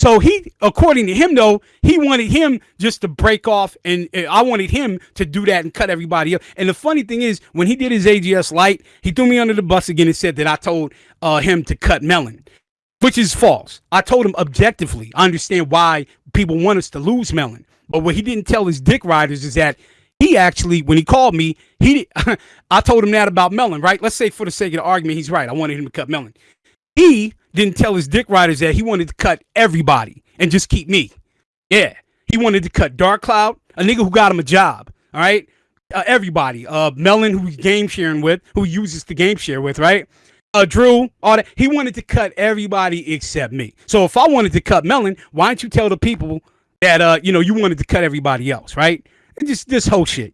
So he, according to him, though, he wanted him just to break off, and I wanted him to do that and cut everybody up. And the funny thing is, when he did his AGS Live, he threw me under the bus again and said that I told uh, him to cut Melon, which is false. I told him objectively. I understand why people want us to lose Melon, but what he didn't tell his dick riders is that he actually, when he called me, he I told him that about Melon, right? Let's say for the sake of the argument, he's right. I wanted him to cut Melon. He didn't tell his dick riders that he wanted to cut everybody and just keep me. Yeah, he wanted to cut Dark Cloud, a nigga who got him a job. All right, uh, everybody. Uh, Melon, who he's game sharing with, who uses the game share with, right? Uh, Drew, all that. He wanted to cut everybody except me. So if I wanted to cut Melon, why don't you tell the people that uh, you know, you wanted to cut everybody else, right? And just this whole shit.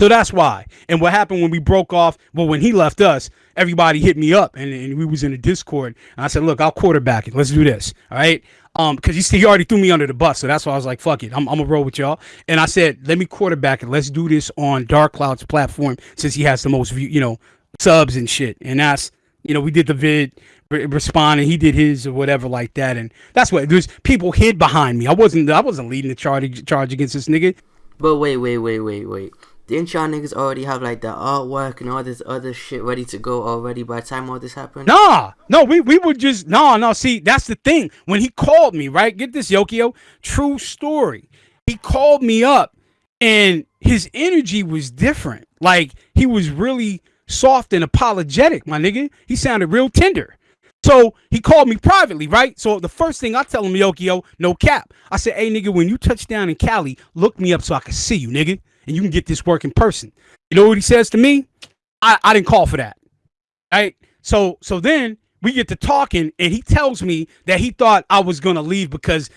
So that's why. And what happened when we broke off? Well, when he left us, everybody hit me up, and, and we was in a Discord. And I said, "Look, I'll quarterback it. Let's do this, all right?" Um, because he see he already threw me under the bus, so that's why I was like, "Fuck it, I'm, I'm gonna roll with y'all." And I said, "Let me quarterback it. Let's do this on Dark Cloud's platform since he has the most, view, you know, subs and shit." And that's you know, we did the vid respond and he did his or whatever like that and that's what there's people hid behind me i wasn't i wasn't leading the charge charge against this nigga but wait wait wait wait wait didn't y'all niggas already have like the artwork and all this other shit ready to go already by the time all this happened? Nah, no, we we would just no, no. See, that's the thing. When he called me, right? Get this, Yokio. True story. He called me up, and his energy was different. Like he was really soft and apologetic, my nigga. He sounded real tender. So he called me privately, right? So the first thing I tell him, Yokio, no cap. I said, hey, nigga, when you touch down in Cali, look me up so I can see you, nigga and you can get this work in person. You know what he says to me? I, I didn't call for that. Right? So so then we get to talking and he tells me that he thought I was gonna leave because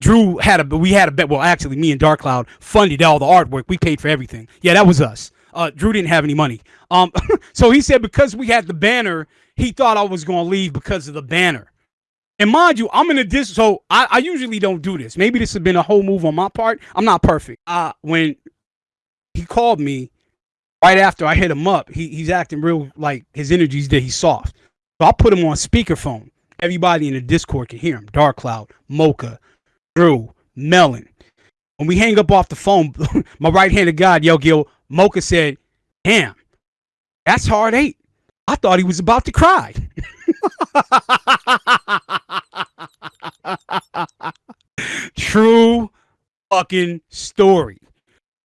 Drew had a we had a bet. Well, actually, me and Dark Cloud funded all the artwork. We paid for everything. Yeah, that was us. Uh, Drew didn't have any money. Um, so he said because we had the banner, he thought I was gonna leave because of the banner. And mind you, I'm in a dis. So I, I usually don't do this. Maybe this has been a whole move on my part. I'm not perfect. Uh, when he called me right after I hit him up. He, he's acting real like his energy's that He's soft. So I put him on speakerphone. Everybody in the Discord can hear him. Dark Cloud, Mocha, Drew, Melon. When we hang up off the phone, my right handed God, Yo Gil, Mocha said, Damn, That's hard eight. I thought he was about to cry. True fucking story.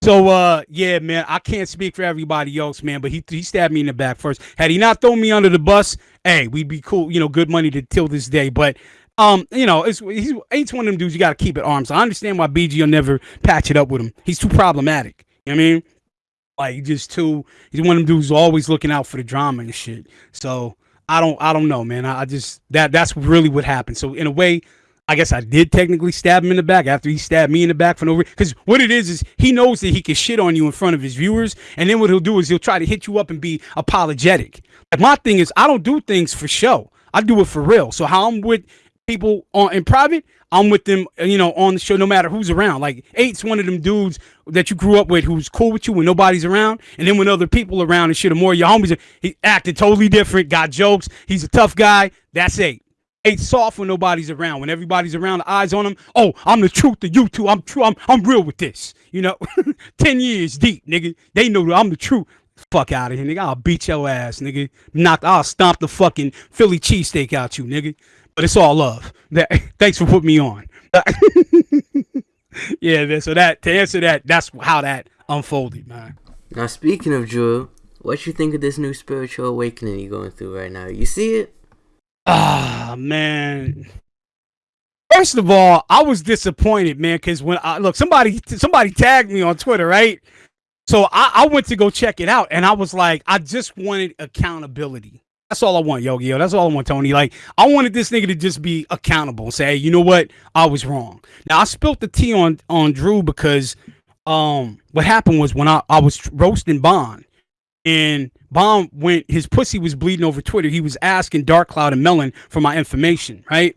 So uh yeah, man, I can't speak for everybody else, man, but he he stabbed me in the back first. Had he not thrown me under the bus, hey, we'd be cool, you know, good money to till this day. But um, you know, it's he's ain't one of them dudes you got to keep at arms. I understand why BG will never patch it up with him. He's too problematic. You know what I mean? Like just too. He's one of them dudes always looking out for the drama and shit. So I don't. I don't know, man. I, I just that that's really what happened. So in a way, I guess I did technically stab him in the back after he stabbed me in the back for no reason. Because what it is is he knows that he can shit on you in front of his viewers, and then what he'll do is he'll try to hit you up and be apologetic. Like my thing is, I don't do things for show. I do it for real. So how I'm with people on in private, I'm with them, you know, on the show, no matter who's around. Like Eight's one of them dudes that you grew up with who's cool with you when nobody's around. And then when other people around and shit are more your homies, he acted totally different, got jokes. He's a tough guy. That's Eight. Eight's soft when nobody's around. When everybody's around, the eyes on him. Oh, I'm the truth to you two. I'm true. I'm I'm real with this. You know, ten years deep, nigga. They know that I'm the truth. Fuck out of here, nigga. I'll beat your ass, nigga. Knock. I'll stomp the fucking Philly cheesesteak out you, nigga but it's all love. That thanks for putting me on. yeah, so that to answer that, that's how that unfolded, man. Now speaking of Drew, what you think of this new spiritual awakening you're going through right now? You see it? Ah, man. First of all, I was disappointed, man, because when I look, somebody somebody tagged me on Twitter, right? So I, I went to go check it out, and I was like, I just wanted accountability. That's all I want, Yogi. Yo, that's all I want, Tony. Like, I wanted this nigga to just be accountable and say, hey, you know what? I was wrong. Now I spilt the tea on on Drew because um what happened was when I, I was roasting Bond and Bond went his pussy was bleeding over Twitter. He was asking Dark Cloud and Melon for my information, right?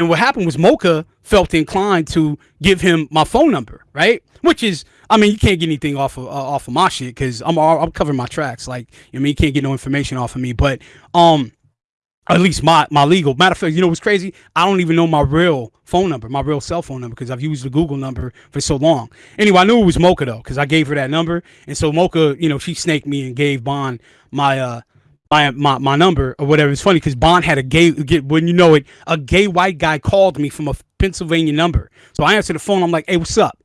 And what happened was Mocha felt inclined to give him my phone number, right? Which is I mean, you can't get anything off of uh, off of my shit because I'm I'm covering my tracks. Like, I mean, you can't get no information off of me. But um, at least my my legal. Matter of fact, you know what's crazy? I don't even know my real phone number, my real cell phone number, because I've used the Google number for so long. Anyway, I knew it was Mocha though, because I gave her that number, and so Mocha, you know, she snaked me and gave Bond my uh my my, my number or whatever. It's funny because Bond had a gay when you know it, a gay white guy called me from a Pennsylvania number. So I answered the phone. I'm like, "Hey, what's up?"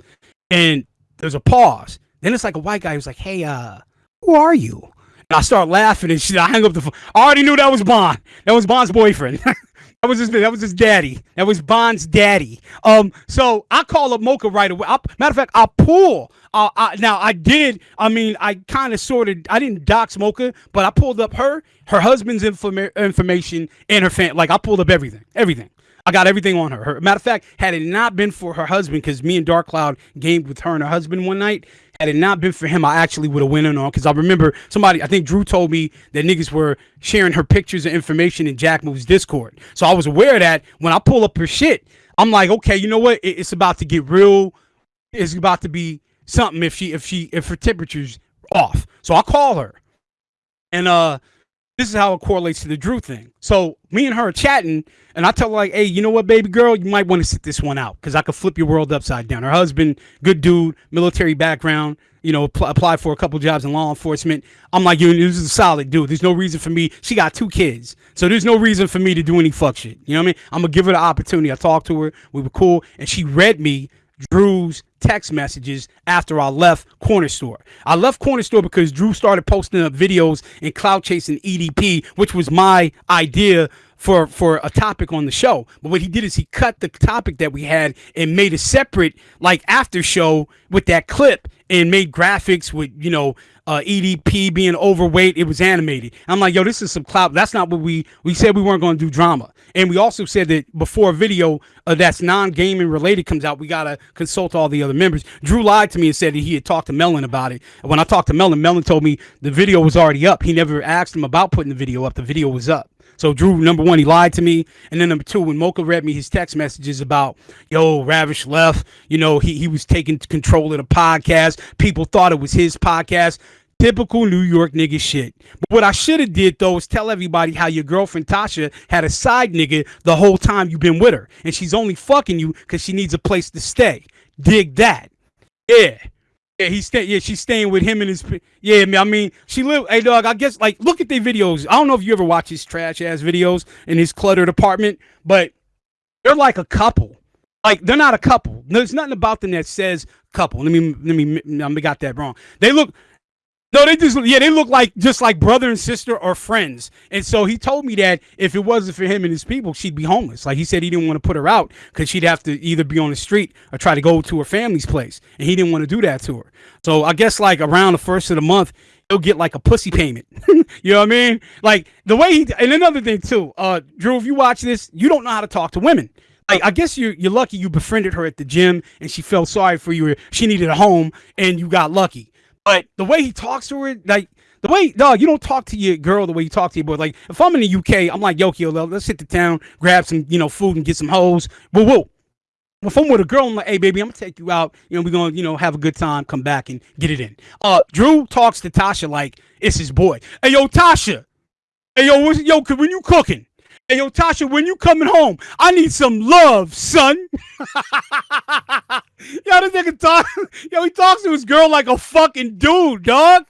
And there's a pause. Then it's like a white guy who's like, "Hey, uh, who are you?" And I start laughing and shit. I hang up the phone. I already knew that was Bond. That was Bond's boyfriend. that was his. That was his daddy. That was Bond's daddy. Um. So I call up Mocha right away. I, matter of fact, I pull. Uh, I, now I did. I mean, I kind of sort of. I didn't dox Mocha, but I pulled up her, her husband's informa- information, and her fan. Like I pulled up everything, everything. I got everything on her. her. Matter of fact, had it not been for her husband, because me and Dark Cloud gamed with her and her husband one night, had it not been for him, I actually would have went in on. Because I remember somebody, I think Drew told me that niggas were sharing her pictures and information in Jack Moves Discord. So I was aware of that. When I pull up her shit, I'm like, okay, you know what? It's about to get real. It's about to be something if she, if she, if her temperature's off. So I call her, and uh this is how it correlates to the Drew thing. So me and her chatting, and I tell her like, "Hey, you know what, baby girl, you might want to sit this one out because I could flip your world upside down." Her husband, good dude, military background, you know, pl- applied for a couple jobs in law enforcement. I'm like, "You, this is a solid dude. There's no reason for me. She got two kids, so there's no reason for me to do any fuck shit. You know what I mean? I'm gonna give her the opportunity. I talked to her. We were cool, and she read me Drew's text messages after I left Corner Store. I left Corner Store because Drew started posting up videos in cloud chasing EDP, which was my idea for for a topic on the show. But what he did is he cut the topic that we had and made a separate like after show with that clip and made graphics with you know uh, EDP being overweight. It was animated. I'm like, yo, this is some clout. That's not what we we said we weren't going to do drama. And we also said that before a video uh, that's non-gaming related comes out, we gotta consult all the other members. Drew lied to me and said that he had talked to Melon about it. When I talked to Melon, Melon told me the video was already up. He never asked him about putting the video up. The video was up. So Drew, number one, he lied to me, and then number two, when Mocha read me his text messages about, yo, Ravish left, you know, he he was taking control of the podcast. People thought it was his podcast. Typical New York nigga shit. But what I should have did though is tell everybody how your girlfriend Tasha had a side nigga the whole time you've been with her, and she's only fucking you because she needs a place to stay. Dig that. Yeah. Yeah, he's staying. Yeah, she's staying with him and his. Yeah, I mean, she live. Hey, dog. I guess like look at their videos. I don't know if you ever watch his trash ass videos in his cluttered apartment, but they're like a couple. Like they're not a couple. There's nothing about them that says couple. Let me let me. I got that wrong. They look no, they just yeah, they look like just like brother and sister or friends. And so he told me that if it wasn't for him and his people, she'd be homeless. Like he said, he didn't want to put her out because she'd have to either be on the street or try to go to her family's place, and he didn't want to do that to her. So I guess like around the first of the month, he'll get like a pussy payment. you know what I mean? Like the way he and another thing too, uh, Drew, if you watch this, you don't know how to talk to women. Like, I guess you're you're lucky you befriended her at the gym and she felt sorry for you. She needed a home and you got lucky. But the way he talks to her, like the way, dog, you don't talk to your girl the way you talk to your boy. Like if I'm in the UK, I'm like, yo, yo, let's hit the town, grab some, you know, food and get some hoes. Whoa. If I'm with a girl, I'm like, hey, baby, I'm gonna take you out. You know, we're gonna, you know, have a good time, come back and get it in. Uh, Drew talks to Tasha like it's his boy. Hey, yo, Tasha. Hey, yo, yo, when you cooking? Hey, yo, Tasha, when you coming home, I need some love, son. yo, this nigga talk. Yo, he talks to his girl like a fucking dude, dog.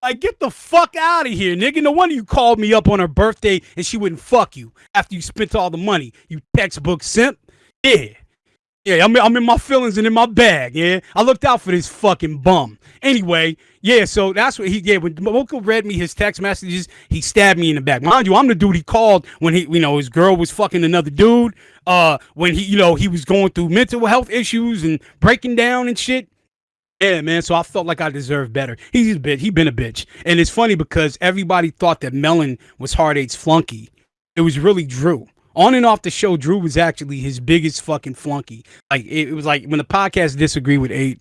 Like, get the fuck out of here, nigga. No wonder you called me up on her birthday and she wouldn't fuck you after you spent all the money. You textbook simp. Yeah. Yeah, I'm, I'm in my feelings and in my bag, yeah. I looked out for this fucking bum. Anyway, yeah, so that's what he did. When Mocha read me his text messages, he stabbed me in the back. Mind you, I'm the dude he called when he, you know, his girl was fucking another dude. Uh, when he, you know, he was going through mental health issues and breaking down and shit. Yeah, man. So I felt like I deserved better. He's a bitch. He been a bitch. And it's funny because everybody thought that Melon was Eight's flunky. It was really Drew on and off the show, Drew was actually his biggest fucking flunky. Like it, was like when the podcast disagreed with eight,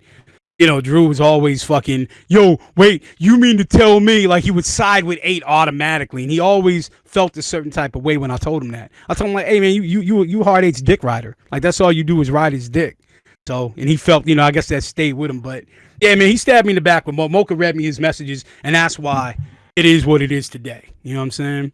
you know, Drew was always fucking, yo, wait, you mean to tell me like he would side with eight automatically, and he always felt a certain type of way when I told him that. I told him like, hey man, you you you you hard eight's dick rider, like that's all you do is ride his dick. So, and he felt, you know, I guess that stayed with him, but yeah, man, he stabbed me in the back when Mo- Mocha read me his messages, and that's why it is what it is today. You know what I'm saying?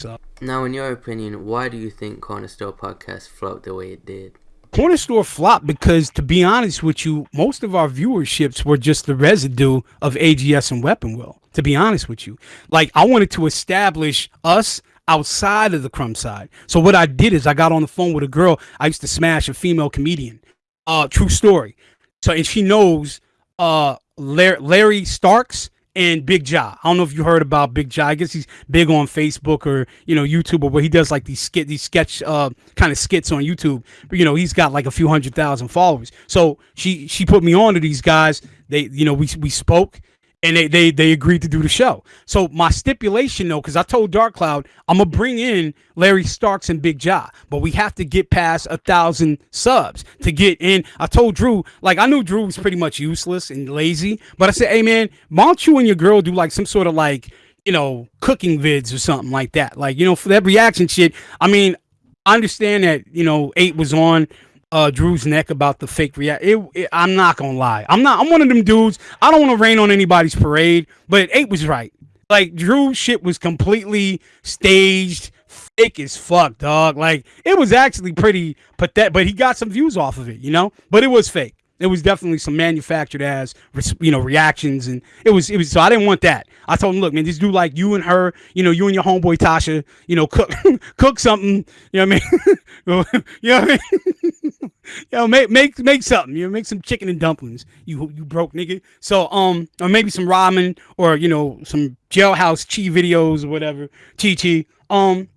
So now, in your opinion, why do you think Corner Store podcast flopped the way it did? Corner Store flopped because, to be honest with you, most of our viewerships were just the residue of AGS and Weapon Wheel. To be honest with you, like I wanted to establish us outside of the crumb side. So what I did is I got on the phone with a girl. I used to smash a female comedian. Uh, true story. So and she knows uh Larry Starks and Big Jaw. I don't know if you heard about Big Jaw. I guess he's big on Facebook or you know YouTube, or where he does like these skit, these sketch uh, kind of skits on YouTube. But you know he's got like a few hundred thousand followers. So she she put me on to these guys. They you know we we spoke and they, they they agreed to do the show. So my stipulation though, because I told Dark Cloud I'm gonna bring in Larry Starks and Big Jaw, but we have to get past a thousand subs to get in. I told Drew, like I knew Drew was pretty much useless and lazy, but I said, hey man, why don't you and your girl do like some sort of like you know cooking vids or something like that? Like you know for that reaction shit. I mean, I understand that you know eight was on uh, Drew's neck about the fake react. It, it, I'm not gonna lie. I'm not. I'm one of them dudes. I don't want to rain on anybody's parade, but eight was right. Like Drew shit was completely staged, fake as fuck, dog. Like it was actually pretty pathetic, but he got some views off of it, you know. But it was fake. It was definitely some manufactured as you know reactions, and it was it was. So I didn't want that. I told him, look, man, just do like you and her, you know, you and your homeboy Tasha, you know, cook cook something. You know what I mean? you know what I mean? you know, make make make something. You know, make some chicken and dumplings. You you broke nigga. So um, or maybe some ramen, or you know, some jailhouse chi videos or whatever. Chi chi. Um,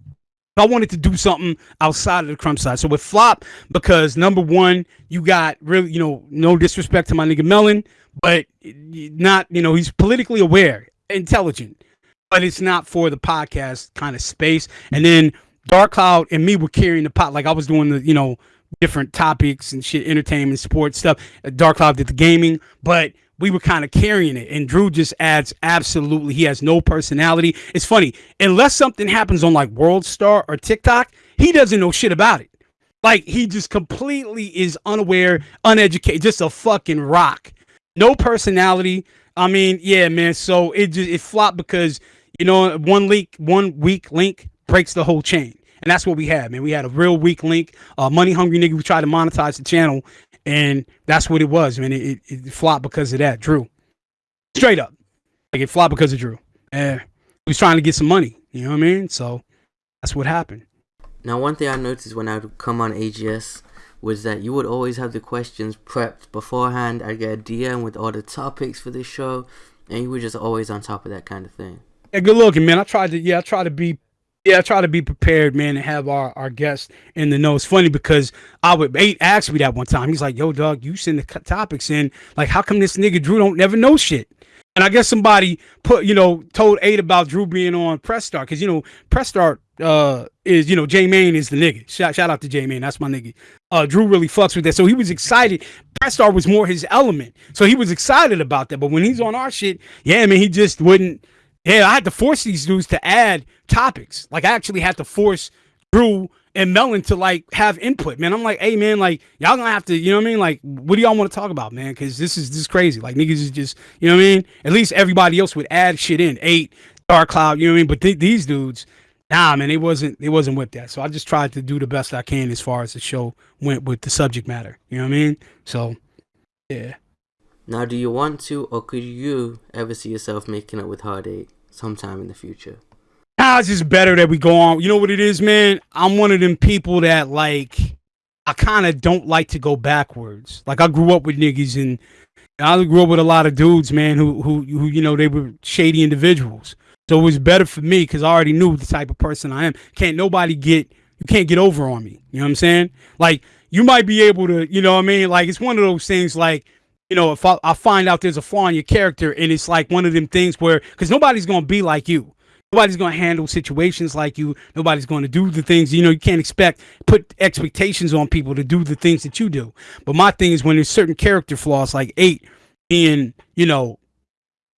I wanted to do something outside of the crumb side. So with flop, because number one, you got really, you know, no disrespect to my nigga Melon, but not, you know, he's politically aware, intelligent, but it's not for the podcast kind of space. And then Dark Cloud and me were carrying the pot. Like I was doing the, you know, different topics and shit, entertainment, sports stuff. Dark Cloud did the gaming, but we were kind of carrying it. And Drew just adds absolutely, he has no personality. It's funny, unless something happens on like World Star or TikTok, he doesn't know shit about it. Like he just completely is unaware, uneducated, just a fucking rock. No personality. I mean, yeah, man. So it just it flopped because you know one leak, one weak link breaks the whole chain, and that's what we had, man. We had a real weak link, uh, money hungry nigga who tried to monetize the channel, and that's what it was, man. It, it, it flopped because of that, Drew. Straight up, like it flopped because of Drew. And he was trying to get some money. You know what I mean? So that's what happened. Now, one thing I noticed when I would come on AGS was that you would always have the questions prepped beforehand. I'd get a DM with all the topics for the show, and you were just always on top of that kind of thing. Yeah, good looking, man. I tried to, yeah, I tried to be yeah, I try to be prepared, man, and have our, our guests in the know. It's funny because I would eight asked me that one time. He's like, "Yo, dog, you send the topics in. Like, how come this nigga Drew don't never know shit?" And I guess somebody put, you know, told eight about Drew being on Press Start because you know Press Start uh, is, you know, J Main is the nigga. Shout, shout out to J Main, that's my nigga. Uh, Drew really fucks with that, so he was excited. Press Start was more his element, so he was excited about that. But when he's on our shit, yeah, man, he just wouldn't yeah, I had to force these dudes to add topics. Like I actually had to force Drew and Melon to like have input, man. I'm like, hey man, like y'all gonna have to, you know what I mean? Like, what do y'all want to talk about, man? Because this is this is crazy. Like niggas is just, you know what I mean? At least everybody else would add shit in. Eight, Dark Cloud, you know what I mean? But th- these dudes, nah, man, it wasn't it wasn't with that. So I just tried to do the best I can as far as the show went with the subject matter. You know what I mean? So, yeah. Now, do you want to, or could you ever see yourself making up with Eight sometime in the future? Nah, it's just better that we go on. You know what it is, man? I'm one of them people that like I kind of don't like to go backwards. Like I grew up with niggas and I grew up with a lot of dudes, man, who who who you know they were shady individuals. So it was better for me because I already knew the type of person I am. Can't nobody get you can't get over on me. You know what I'm saying? Like you might be able to, you know what I mean? Like it's one of those things like you know, if I, I, find out there's a flaw in your character and it's like one of them things where, because nobody's going to be like you. Nobody's going to handle situations like you. Nobody's going to do the things, you know, you can't expect, put expectations on people to do the things that you do. But my thing is when there's certain character flaws, like eight being, you know,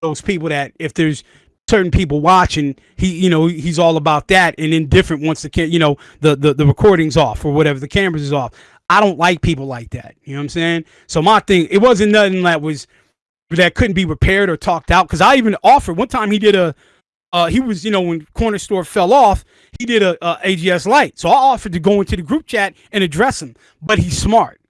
those people that if there's certain people watching, he, you know, he's all about that and indifferent once the, you know, the, the, the recording's off or whatever, the cameras is off. I don't like people like that. You know what I'm saying? So my thing, it wasn't nothing that was that couldn't be repaired or talked out. Cause I even offered one time he did a uh, he was, you know, when corner store fell off, he did a, a AGS Live. So I offered to go into the group chat and address him, but he's smart.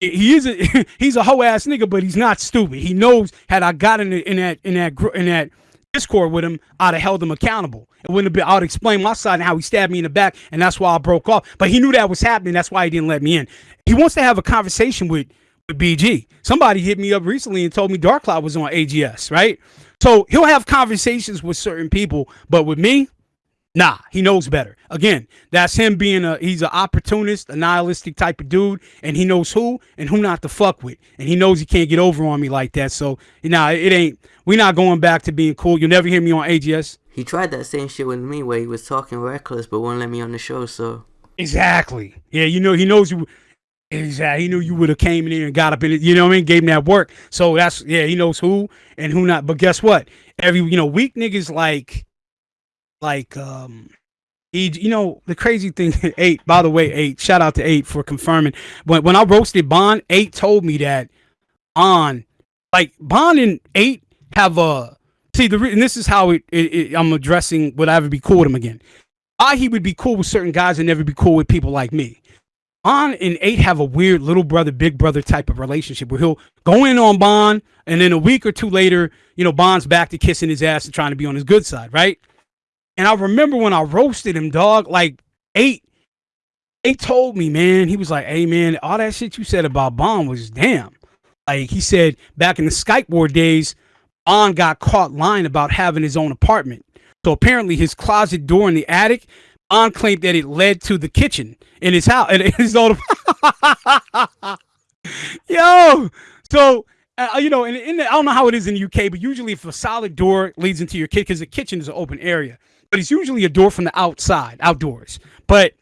He is a he's a hoe ass nigga, but he's not stupid. He knows had I got in, the, in that in that in that Discord with him, I'd have held him accountable. It wouldn't have been, I'd explain my side and how he stabbed me in the back, and that's why I broke off. But he knew that was happening. That's why he didn't let me in. He wants to have a conversation with, with BG. Somebody hit me up recently and told me Dark Cloud was on AGS, right? So he'll have conversations with certain people, but with me, Nah, he knows better. Again, that's him being a he's an opportunist, a nihilistic type of dude, and he knows who and who not to fuck with. And he knows he can't get over on me like that. So nah, it ain't—we're not going back to being cool. You'll never hear me on AGS. He tried that same shit with me where he was talking reckless but won't let me on the show, so Exactly. Yeah, you know he knows you Exactly. He knew you would have came in here and got up in it. You know what I mean? Gave him that work. So that's yeah. He knows who and who not. But guess what? Every you know, weak niggas like like um he, you know the crazy thing eight by the way eight shout out to eight for confirming. When when i roasted bond eight told me that on like bond and eight have a see the and this is how it, it, it i'm addressing would i ever be cool with him again. I he would be cool with certain guys and never be cool with people like me. On and eight have a weird little brother big brother type of relationship where he'll go in on bond and then a week or two later you know bond's back to kissing his ass and trying to be on his good side right and I remember when I roasted him, dog, like eight, eight told me, man, he was like, hey, man, all that shit you said about Bond was damn. Like he said back in the Skype war days, Bond got caught lying about having his own apartment. So apparently his closet door in the attic, Bond claimed that it led to the kitchen in his house. In his own Yo, so uh, you know, in, in the, I don't know how it is in the UK, but usually if a solid door leads into your kitchen, because the kitchen is an open area but it's usually a door from the outside, outdoors. But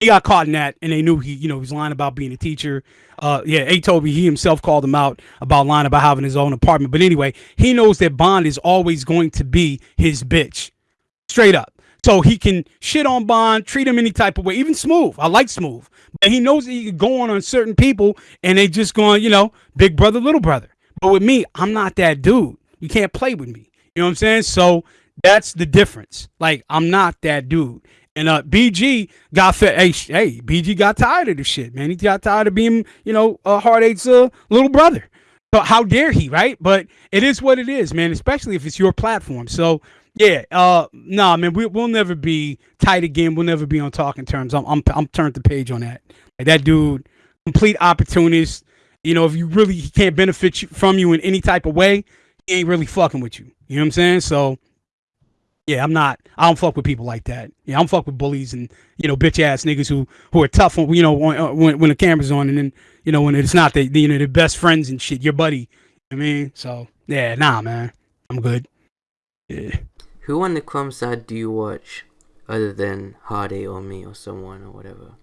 he got caught in that, and they knew he, you know, he's lying about being a teacher. Uh, yeah, A me he himself called him out about lying about having his own apartment. But anyway, he knows that Bond is always going to be his bitch, straight up. So he can shit on Bond, treat him any type of way, even Smooth. I like Smooth, but he knows that he can go on on certain people, and they just going, you know, big brother, little brother. But with me, I'm not that dude. You can't play with me. You know what I'm saying? So that's the difference. Like I'm not that dude. And uh, BG got fed. Hey, hey, BG got tired of the shit, man. He got tired of being, you know, uh, Hard Eight's uh, little brother. So how dare he, right? But it is what it is, man. Especially if it's your platform. So yeah, uh, nah, man, we, we'll never be tight again. We'll never be on talking terms. I'm, I'm, I'm turned the page on that. Like that dude, complete opportunist. You know, if you really he can't benefit you, from you in any type of way, he ain't really fucking with you. You know what I'm saying? So yeah, I'm not. I don't fuck with people like that. Yeah, I'm fuck with bullies and you know bitch ass niggas who who are tough when you know when uh, when, when the camera's on and then you know when it's not they you know the best friends and shit, your buddy. I mean, so yeah, nah, man, I'm good. Yeah. Who on the crumb side do you watch, other than Hardy or me or someone or whatever?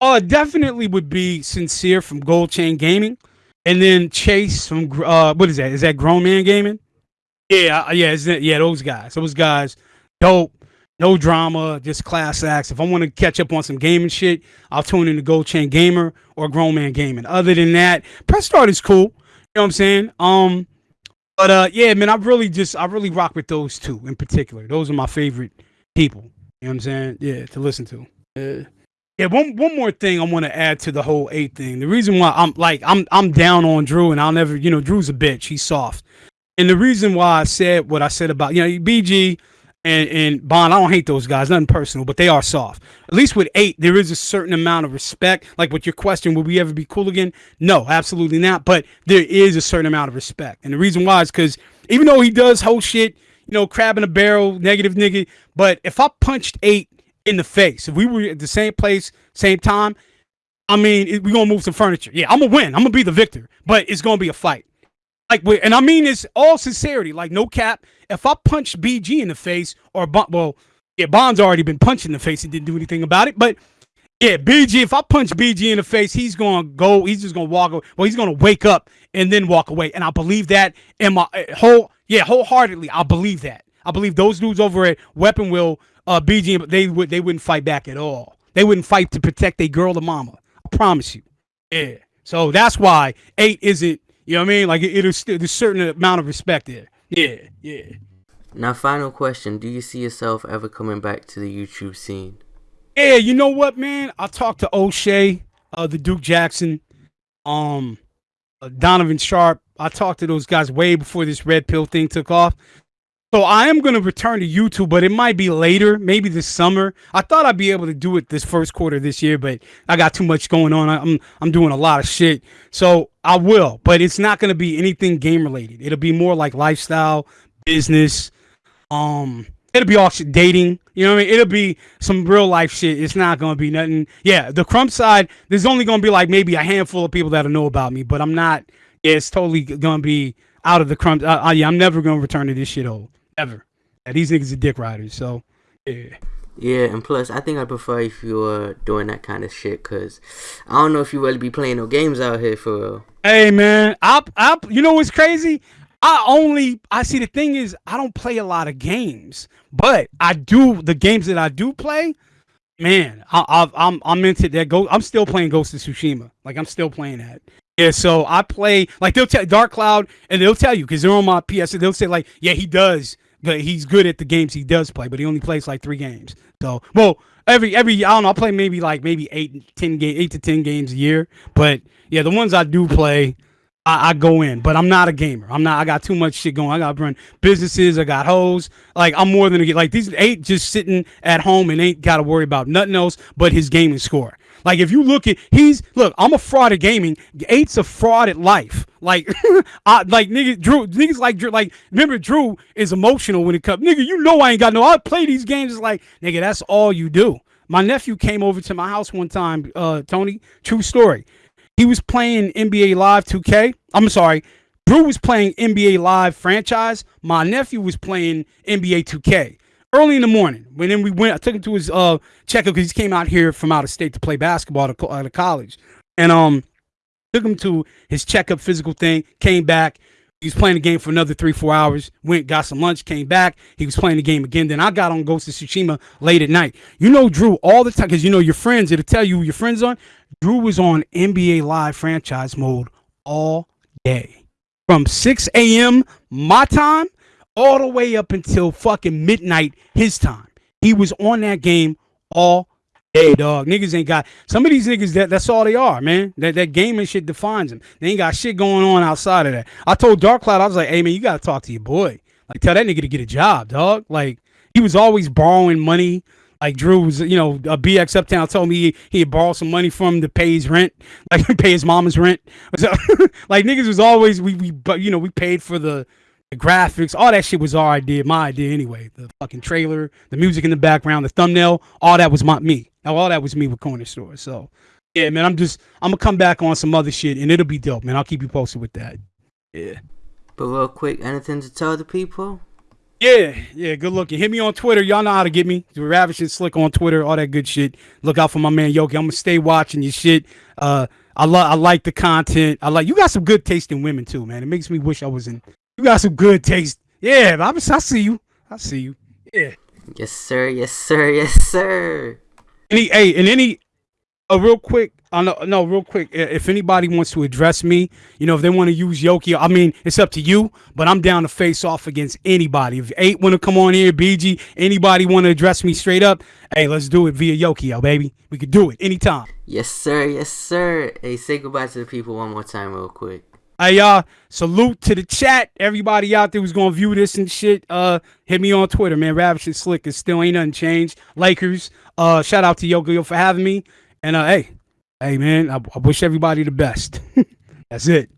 Oh, uh, definitely would be sincere from Gold Chain Gaming, and then Chase from uh, what is that? Is that Grown Man Gaming? Yeah, yeah, yeah. Those guys, those guys, dope. No drama, just class acts. If I want to catch up on some gaming shit, I'll tune in to Gold Chain Gamer or Grown Man Gaming. Other than that, Press Start is cool. You know what I'm saying? Um, but uh, yeah, man, I really just I really rock with those two in particular. Those are my favorite people. You know what I'm saying? Yeah, to listen to. Yeah. Yeah, one one more thing I want to add to the whole eight thing. The reason why I'm like I'm I'm down on Drew and I'll never, you know, Drew's a bitch. He's soft. And the reason why I said what I said about, you know, BG and, and Bond, I don't hate those guys, nothing personal, but they are soft. At least with eight, there is a certain amount of respect. Like with your question, will we ever be cool again? No, absolutely not. But there is a certain amount of respect. And the reason why is because even though he does whole shit, you know, crab in a barrel, negative nigga, but if I punched eight in the face, if we were at the same place, same time, I mean, we're to move some furniture. Yeah, I'm to win. I'm to be the victor, but it's going to be a fight like, and I mean this all sincerity, like no cap. If I punch BG in the face, or well, yeah, Bond's already been punched in the face and didn't do anything about it, but yeah, BG. If I punch BG in the face, he's gonna go. He's just gonna walk. Away. Well, he's gonna wake up and then walk away. And I believe that in my uh, whole, yeah, wholeheartedly. I believe that. I believe those dudes over at Weapon Wheel, uh, BG, they would they wouldn't fight back at all. They wouldn't fight to protect their girl or mama. I promise you. Yeah. So that's why eight isn't you know what I mean? Like it, it is there's a certain amount of respect there. Yeah, yeah. Now, final question: Do you see yourself ever coming back to the YouTube scene? Yeah, you know what, man? I talked to O'Shea, uh, the Duke Jackson, um, uh, Donovan Sharp. I talked to those guys way before this red pill thing took off. So I am going to return to YouTube, but it might be later, maybe this summer. I thought I'd be able to do it this first quarter this year, but I got too much going on. I'm I'm doing a lot of shit. So I will, but it's not going to be anything game related. It'll be more like lifestyle, business, um it'll be all shit, dating. You know what I mean? It'll be some real life shit. It's not gonna be nothing. Yeah, the crump side, there's only gonna be like maybe a handful of people that'll know about me, but I'm not. It's totally gonna be out of the crump. Uh, uh, yeah, I'm never gonna return to this shit old ever. Yeah, these niggas are dick riders. So yeah. Yeah, and plus, I think I prefer if you were doing that kind of shit, cause I don't know if you really be playing no games out here for real. Hey man, I, I, you know what's crazy? I only, I see the thing is, I don't play a lot of games, but I do the games that I do play. Man, I, I, I'm, I'm into that. Go, I'm still playing Ghost of Tsushima. Like I'm still playing that. Yeah, so I play like they'll tell Dark Cloud, and they'll tell you because they're on my PS. They'll say like, yeah, he does but he's good at the games he does play, but he only plays like three games. So, well, every every I don't know, I play maybe like maybe eight, ten game, eight to ten games a year. But yeah, the ones I do play, I, I, go in. But I'm not a gamer. I'm not. I got too much shit going. I got run businesses. I got hoes. Like I'm more than a like these eight just sitting at home and ain't got to worry about nothing else but his gaming score. Like if you look at he's look, I'm a fraud at gaming. Eight's a fraud at life. Like, I like nigga Drew niggas like Drew like remember Drew is emotional when it comes. Nigga, you know I ain't got no. I play these games. It's like nigga, that's all you do. My nephew came over to my house one time. Uh, Tony, true story. He was playing NBA Live 2K. I'm sorry. Drew was playing NBA Live franchise. My nephew was playing NBA 2K early in the morning. When then we went, I took him to his uh checkup because he came out here from out of state to play basketball at, a, college, and um took him to his checkup physical thing. Came back. He was playing the game for another three, four hours. Went, got some lunch, came back. He was playing the game again. Then I got on Ghost of Tsushima late at night. You know Drew all the time because you know your friends. It'll tell you your friends on. Drew was on NBA Live franchise mode all day from 6 a.m. my time all the way up until fucking midnight his time. He was on that game all day, dog. Niggas ain't got some of these niggas that that's all they are, man. That that gaming shit defines them. They ain't got shit going on outside of that. I told Dark Cloud, I was like, hey man, you gotta talk to your boy. Like tell that nigga to get a job, dog. Like he was always borrowing money. Like Drew was, you know, a BX Uptown told me he, had borrowed some money from to pay his rent, like pay his mama's rent. So, like niggas was always we we but you know we paid for the the graphics, all that shit was our idea, my idea anyway. The fucking trailer, the music in the background, the thumbnail, all that was my me. Now All that was me with Corner Store. So yeah, man, I'm just I'm gonna come back on some other shit and it'll be dope, man. I'll keep you posted with that. Yeah. But real quick, anything to tell the people? Yeah, yeah, good looking. Hit me on Twitter. Y'all know how to get me. Ravishing Slick on Twitter, all that good shit. Look out for my man Yoki. I'm gonna stay watching your shit. Uh I love I like the content. I like you got some good taste in women too, man. It makes me wish I was in you got some good taste. Yeah, I, I see you. I see you. Yeah. Yes, sir. Yes, sir. Yes, sir. Any, hey, and any, a uh, real quick, uh, no, no, real quick. If anybody wants to address me, you know, if they want to use Yoki, I mean, it's up to you. But I'm down to face off against anybody. If eight want to come on here, BG, anybody want to address me straight up? Hey, let's do it via Yoki, baby. We could do it anytime. Yes, sir. Yes, sir. Hey, say goodbye to the people one more time, real quick. Hey y'all, salute to the chat. Everybody out there who's gonna view this and shit. Uh hit me on Twitter, man. Ravishing Slick is still ain't nothing changed. Lakers. Uh shout out to Yoga for having me. And uh hey, hey man, I, I wish everybody the best. That's it.